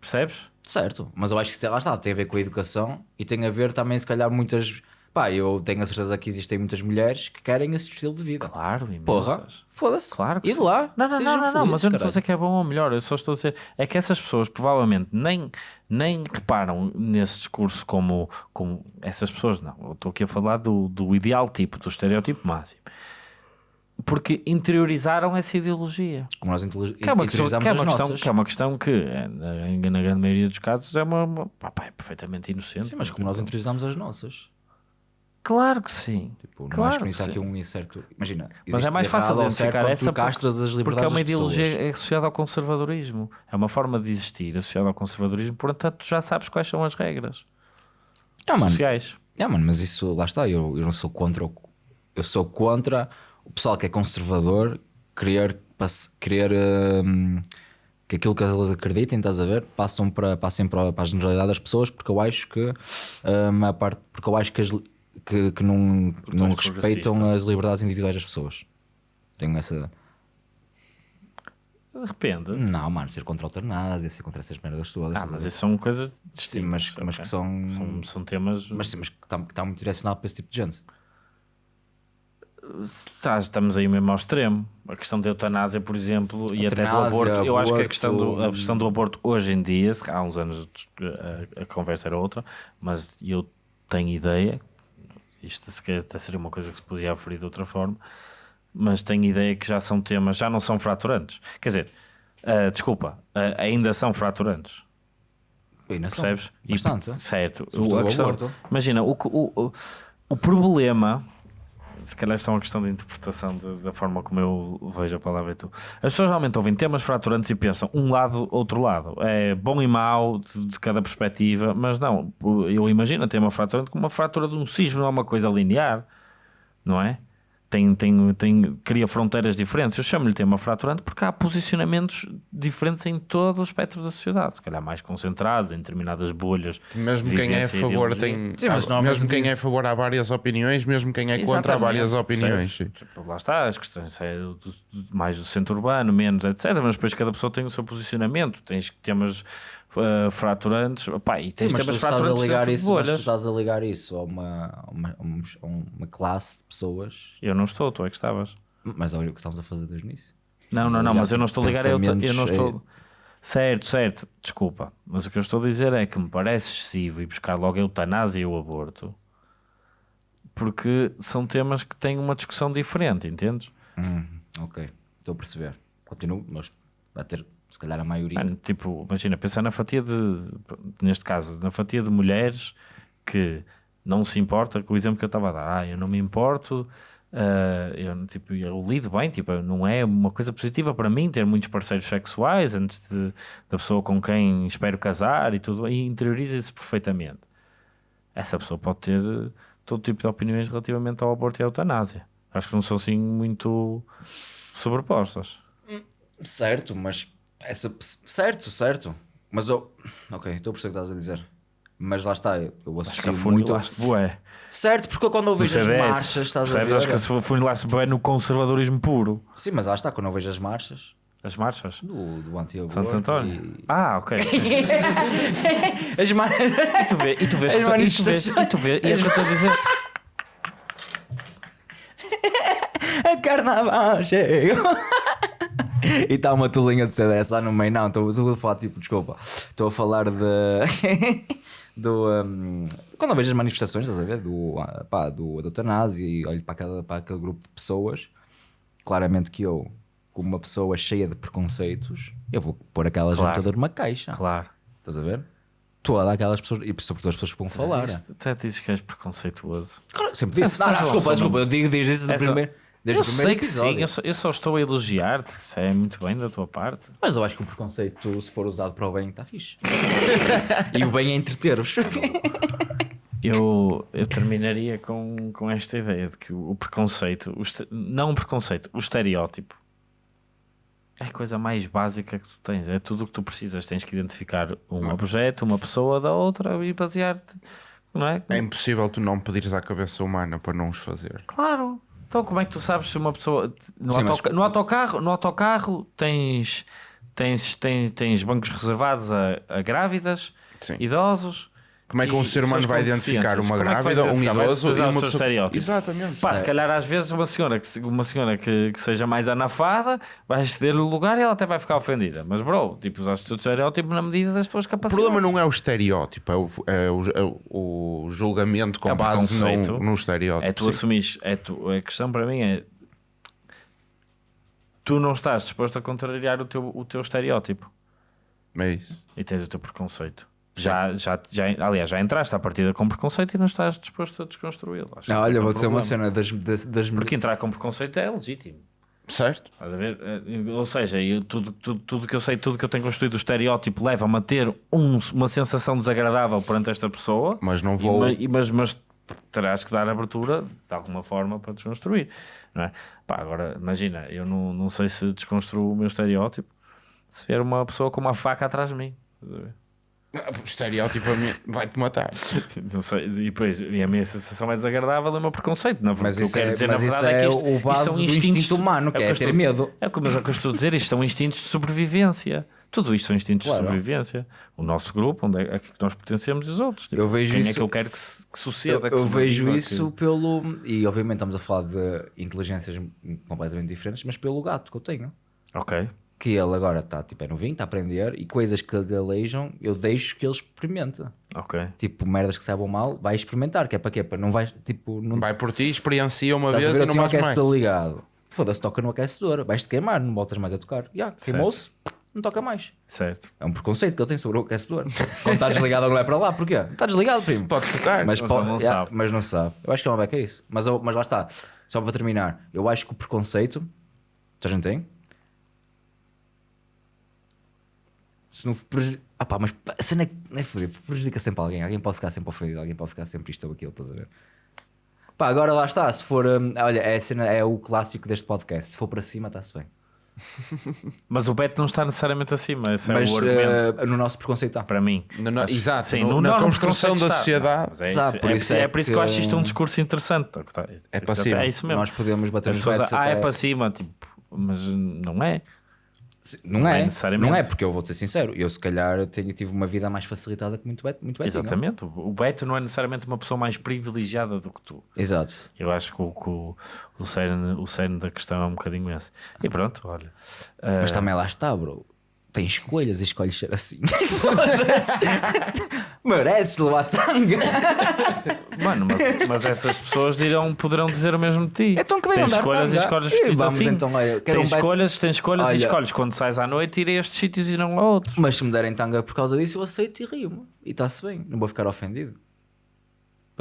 Percebes? Certo, mas eu acho que sei lá está, tem a ver com a educação e tem a ver também, se calhar, muitas. Pá, eu tenho a certeza que existem muitas mulheres que querem esse estilo de vida. Claro, imensas. Porra, foda-se. Claro que E de lá. Não, não, não, não, não, mas eu não estou a dizer que é bom ou melhor, eu só estou a dizer é que essas pessoas provavelmente nem, nem reparam nesse discurso como, como essas pessoas, não. Eu estou aqui a falar do, do ideal tipo, do estereótipo máximo. Porque interiorizaram essa ideologia. Como nós Que é uma questão, interiorizamos que é uma as questão, nossas. que, é uma questão que na, na grande maioria dos casos, é, uma, uma- pá, pá, é perfeitamente inocente. Sim, mas como nós interiorizamos as nossas. Claro que sim. Tipo, não Claro acho que há aqui um incerto. Imagina, Mas é mais fácil certo identificar essa castras as porque liberdades é uma ideologia associada ao conservadorismo. É uma forma de existir associada ao conservadorismo, portanto tu já sabes quais são as regras Ah, mano, sociais. É, mano, mas isso, lá está, eu, eu não sou contra o, eu sou contra o pessoal que é conservador querer, querer hum, que aquilo que eles acreditem, estás a ver, passam para, passem para, para a generalidade das pessoas, porque eu acho que hum, a parte, porque eu acho que, as que, que não, não respeitam as liberdades individuais das pessoas. Tenho essa. Depende. Não, mano, ser contra a eutanásia, ser contra essas merdas todas. Ah, mas isso são coisas distintas. Sim, mas, mas ok? que são. são, são temas. Mas sim, mas que está, está muito direcionado para esse tipo de gente. Tá, estamos aí mesmo ao extremo. A questão da eutanásia, por exemplo, e até do Eutanásia, aborto. Eu acho que a aborto, questão do, a questão do aborto hoje em dia, há uns anos a, a conversa era outra, mas eu tenho ideia, isto se calhar até seria uma coisa que se podia aferir de outra forma, mas tenho ideia que já são temas, já não são fraturantes. Quer dizer, ah, desculpa, ah, ainda são fraturantes. Ainda são. Percebes? E- Bastante. certo. Sobretudo O, questão- imagina, o, o, o problema, se calhar isto é uma questão de interpretação de- da forma como eu vejo a palavra e tu. As pessoas realmente ouvem temas fraturantes e pensam um lado, outro lado. É bom e mau de, de cada perspectiva, mas não. Eu imagino tema fraturante como uma fratura de um cisne, não é uma coisa linear, não é? Tem, tem, tem, cria fronteiras diferentes. Eu chamo-lhe tema fraturante porque há posicionamentos diferentes em todo o espectro da sociedade, se calhar mais concentrados em determinadas bolhas. Mesmo quem é a favor tem. Sim, mas há- normalmente mesmo quem diz- é a favor há várias opiniões, mesmo quem é contra há várias Exatamente, opiniões. sim. Tipo, Lá está, as questões é do- do- mais do centro urbano, menos, etc. Mas depois cada pessoa tem o seu posicionamento. Tens temas uh, fraturantes. Pá, e Sim, tens mas temas tu estás a fraturantes ligar isso, mas tu estás a ligar isso a uma, a uma, a uma- classe de pessoas. Eu não estou, tu é que estavas. Mas olha o que estamos a fazer desde o início. Não, não, não, mas eu não estou a ligar, eu, eu não estou. Certo, certo, desculpa. Mas o que eu estou a dizer é que me parece excessivo ir buscar logo a eutanásia e o aborto porque são temas que têm uma discussão diferente, entendes? Hum, ok, estou a perceber. Continuo, mas vai ter se calhar a maioria. Mano, tipo, imagina, pensar na fatia de, neste caso, na fatia de mulheres que não se importa com o exemplo que eu estava a dar. Ah, eu não me importo, ah, eu, tipo, eu lido bem, tipo, não é uma coisa positiva para mim ter muitos parceiros sexuais antes de, da pessoa com quem espero casar e tudo, e interioriza isso perfeitamente. Essa pessoa pode ter todo tipo de opiniões relativamente ao aborto e à eutanásia. Acho que não são assim muito sobrepostas. Certo, mas essa certo, certo. Mas eu, ok, estou a perceber o que estás a dizer. Mas lá está, eu eu Acho que associo muito. afunilaste bué. Certo, porque quando eu vejo as marchas, estás a percebes? ver? Acho que se funilaste bem no conservadorismo puro. Sim, mas lá está, quando eu vejo as marchas As marchas. do, do anti-aborto. Santo António. e- Ah, ok. *laughs* As marchas. E tu vês, e tu vês, As que são- e tu vês, e tu vês, e é o que eu estou a dizer. A carnaval chega. E está uma tolinha de CDS lá no meio. Não, estou a falar, tipo, desculpa. Estou a falar de. *laughs* do. um, quando eu vejo as manifestações, estás a ver? Do, ah, pá, do, da eutanásia e olho para, cada, para aquele grupo de pessoas, claramente que eu, como uma pessoa cheia de preconceitos, eu vou pôr aquela gente Claro. toda numa caixa. Claro. Estás a ver? Todas aquelas pessoas, e sobretudo as pessoas que vão falar. Até dizes que és preconceituoso. Claro, sempre disse. Não, não, desculpa, desculpa, eu digo desde isso É só- primeiro. Desde Eu o primeiro sei que episódio. sim, eu só, eu só estou a elogiar-te. Isso é muito bem da tua parte. Mas eu acho que o preconceito, se for usado para o bem, está fixe. *laughs* e o bem é entreter-os. *laughs* Eu, eu terminaria com, com esta ideia de que o, preconceito, o este- não o preconceito, o estereótipo é a coisa mais básica que tu tens. É tudo o que tu precisas. Tens que identificar um objeto, uma pessoa da outra e basear-te. Não é? É impossível tu não pedires à cabeça humana para não os fazer. Claro. Então, como é que tu sabes se uma pessoa. No, Sim, mas- autoca- no autocarro, no autocarro tens, tens, tens, tens bancos reservados a, a grávidas, Sim. idosos. Como é que e um ser humano vai identificar uma é grávida, um idoso e uma pessoa. estereótipos. Exatamente. Pá, se calhar às vezes uma senhora que, uma senhora que, que seja mais anafada vai ceder o lugar e ela até vai ficar ofendida. Mas, bro, tipo, usaste o teu estereótipo na medida das tuas O capacidades. problema não é o estereótipo, é o, é o, é o julgamento com É o base no, no estereótipo. É tu sim. assumires. É tu, a questão para mim é. Tu não estás disposto a contrariar o teu, o teu estereótipo É isso. e tens o teu preconceito. Já, já, já, aliás, já entraste à partida com preconceito e não estás disposto a desconstruí-lo. Não, é olha, é vou dizer uma cena das, das, das Porque entrar com preconceito é legítimo. Certo? Estás a ver? Eh, Ou seja, eu, tudo, tudo, tudo que eu sei, tudo que eu tenho construído, o estereótipo leva-me a ter um- uma sensação desagradável perante esta pessoa. Mas não vou. e- mas, mas terás que dar abertura de alguma forma para desconstruir. Não é? Pá, agora, imagina, eu não, não sei se desconstruo o meu estereótipo se vier uma pessoa com uma faca atrás de mim. Estás a ver? O estereótipo a mim vai-te matar. Não sei, e depois e a minha sensação é desagradável, é o meu preconceito. Na, Mas o que eu quero é- dizer, na verdade, é, é que isto, o isto base são do instintos- instinto humano, é o que é eu ter estou- medo. É o que, mas é o que eu estou a dizer, isto são instintos de sobrevivência. Tudo isto são instintos Claro. de sobrevivência. O nosso grupo, onde é, a que nós pertencemos e os outros. Tipo, Eu vejo quem é isso- que eu quero que, se- que Eu, suceda? que eu vejo sobreviva, isso que- pelo. E obviamente estamos a falar de inteligências completamente diferentes, mas pelo gato que eu tenho. Ok. Que ele agora está tipo, é novinho, está a aprender e coisas que lhe alejam, eu deixo que ele experimente. Ok. Tipo, merdas que saibam mal, vai experimentar. Que é para quê? Para não vai. Tipo, não Vai por ti, experiencia uma Estás vez ver, e eu não mais ligado. Foda-se, toca no aquecedor. Vais-te queimar, não voltas mais a tocar. Já, queimou-se, não toca mais. Certo. É um preconceito que ele tem sobre o aquecedor. Quando está desligado, ele não é para lá. Porquê? Está desligado, primo. Pode tocar. Mas, Mas po- ele não yeah, sabe. mas não sabe. Eu acho que é uma beca isso. Mas, eu- mas lá está. Só para terminar, eu acho que o preconceito. A gente tem. Se não preju- ah pá, mas a cena é que- é fodido, prejudica sempre alguém. Alguém pode ficar sempre ofendido, alguém pode ficar sempre isto ou aquilo, estás a ver? Pá, agora lá está. Se for. hum, olha, é, a cena, é o clássico deste podcast. Se for para cima, está-se bem. *laughs* Mas o Beto não está necessariamente acima. Esse mas é o argumento. eh, no nosso preconceito está. Para mim. No- no- exato, Sim, no- no na construção da sociedade. É, isso, por é, isso é é por isso que eu acho isto um que- discurso interessante. Tá, É para cima. É isso mesmo. Nós podemos bater As nos ah, até... é para cima, tipo, mas não é. Não Não é é, necessariamente. não é, porque eu vou ser sincero, eu se calhar tenho, tive uma vida mais facilitada que muito Beto. Muito Betinho. Exatamente. O Beto não é necessariamente uma pessoa mais privilegiada do que tu. Exato. Eu acho que o, que o, o, cerne, o cerne da questão é um bocadinho esse. E pronto, olha. Mas também lá está, bro. Tem escolhas e escolhes ser assim. Mereces levar tanga. Mano, mas, mas essas pessoas dirão, poderão dizer o mesmo de ti. Então que dar escolhas e escolhes E vamos assim. então, olha, quero tens um escolhas, tens escolhas Olha. e escolhes. Quando sais à noite, ir a estes sítios e não a outros. Mas se me derem tanga por causa disso, eu aceito e rio-me. E está-se bem. Não vou ficar ofendido.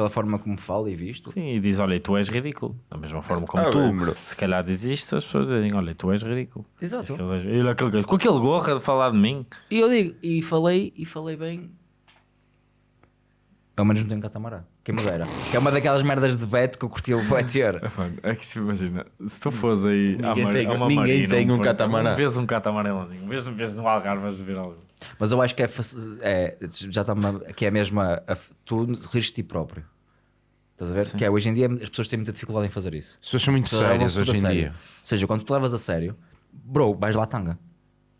Pela forma como falo e visto. Sim, e diz: Olha, tu és ridículo. Da mesma forma como Ah, tu, bem, se calhar diz isto, as pessoas dizem: Olha, tu és ridículo. Exato. Ele, aquele com aquele gorro a falar de mim. E eu digo, e falei, e falei bem. Pelo menos não tenho catamarã. Quem me dera. Que é uma daquelas merdas de Beto que eu curti o ter. *laughs* É que se imagina, se tu fores aí à Ninguém mar- tem- a uma ninguém marina, tem um porto, catamarã. Vês um catamarã lá, vês, vês no Algarve, vais ver algo. Mas eu acho que é, é já está que é a mesma. a- tu rires de ti próprio. Estás a ver? Que é hoje em dia as pessoas têm muita dificuldade em fazer isso. As pessoas são muito sérias hoje em dia. Ou seja, quando tu levas a sério, bro, vais lá tanga.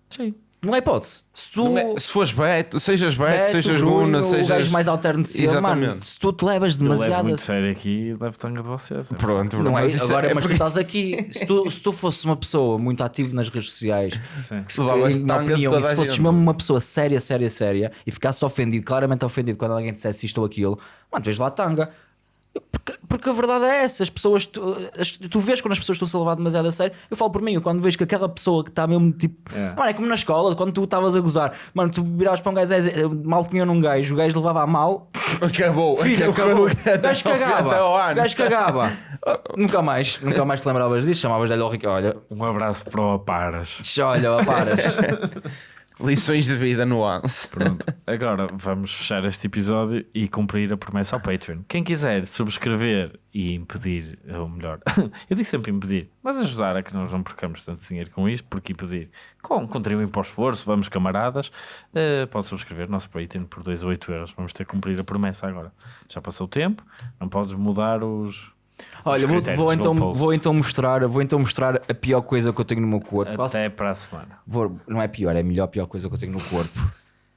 Sim. Não é hipótese. Se tu. É- se fores Beto, sejas Beto, Beto, sejas Bruno, Guna, o sejas. gajo mais alterno de cima, mano, se tu te levas Eu levo demasiado. muito a- sério aqui e levo tanga de vocês. é. Pronto, Não é, mas agora, é mas tu estás aqui. *laughs* Se tu, se tu fosses uma pessoa muito ativa nas redes sociais, Sim. que se, Levavas na opinião, e se a fosses mesmo uma pessoa séria, séria, séria e ficasse ofendido, claramente ofendido quando alguém dissesse isto ou aquilo, mano, tu vês lá tanga. Porque, porque a verdade é essa, as pessoas, tu, as- tu vês quando as pessoas estão a levar demasiado a sério. Eu falo por mim, eu quando vejo que aquela pessoa que está mesmo tipo, É. mano, é como na escola, quando tu estavas a gozar, mano, tu viravas para um gajo, é, mal tinha num gajo, o gajo levava a mal, Acabou. Filho, acabou. Até O gajo cagava. O gajo cagava. nunca mais, nunca mais te lembravas disso. Chamavas-lhe ao Rico. Olha, Um abraço para o Aparas. olha, ó, paras. *laughs* Lições de vida nuance. Pronto, agora vamos fechar este episódio e cumprir a promessa ao Patreon. Quem quiser subscrever e impedir, ou melhor, *laughs* eu digo sempre impedir, mas ajudar a que nós não percamos tanto dinheiro com isto, porque impedir com contribuem para o esforço, vamos camaradas, eh, pode subscrever o nosso Patreon por 2 ou 8 euros. Vamos ter que cumprir a promessa agora. Já passou o tempo, não podes mudar os. Olha, vou, vou então, vou então mostrar, vou então mostrar a pior coisa que eu tenho no meu corpo. Posso? Até para a semana. Não é pior, é a melhor pior coisa que eu tenho no corpo.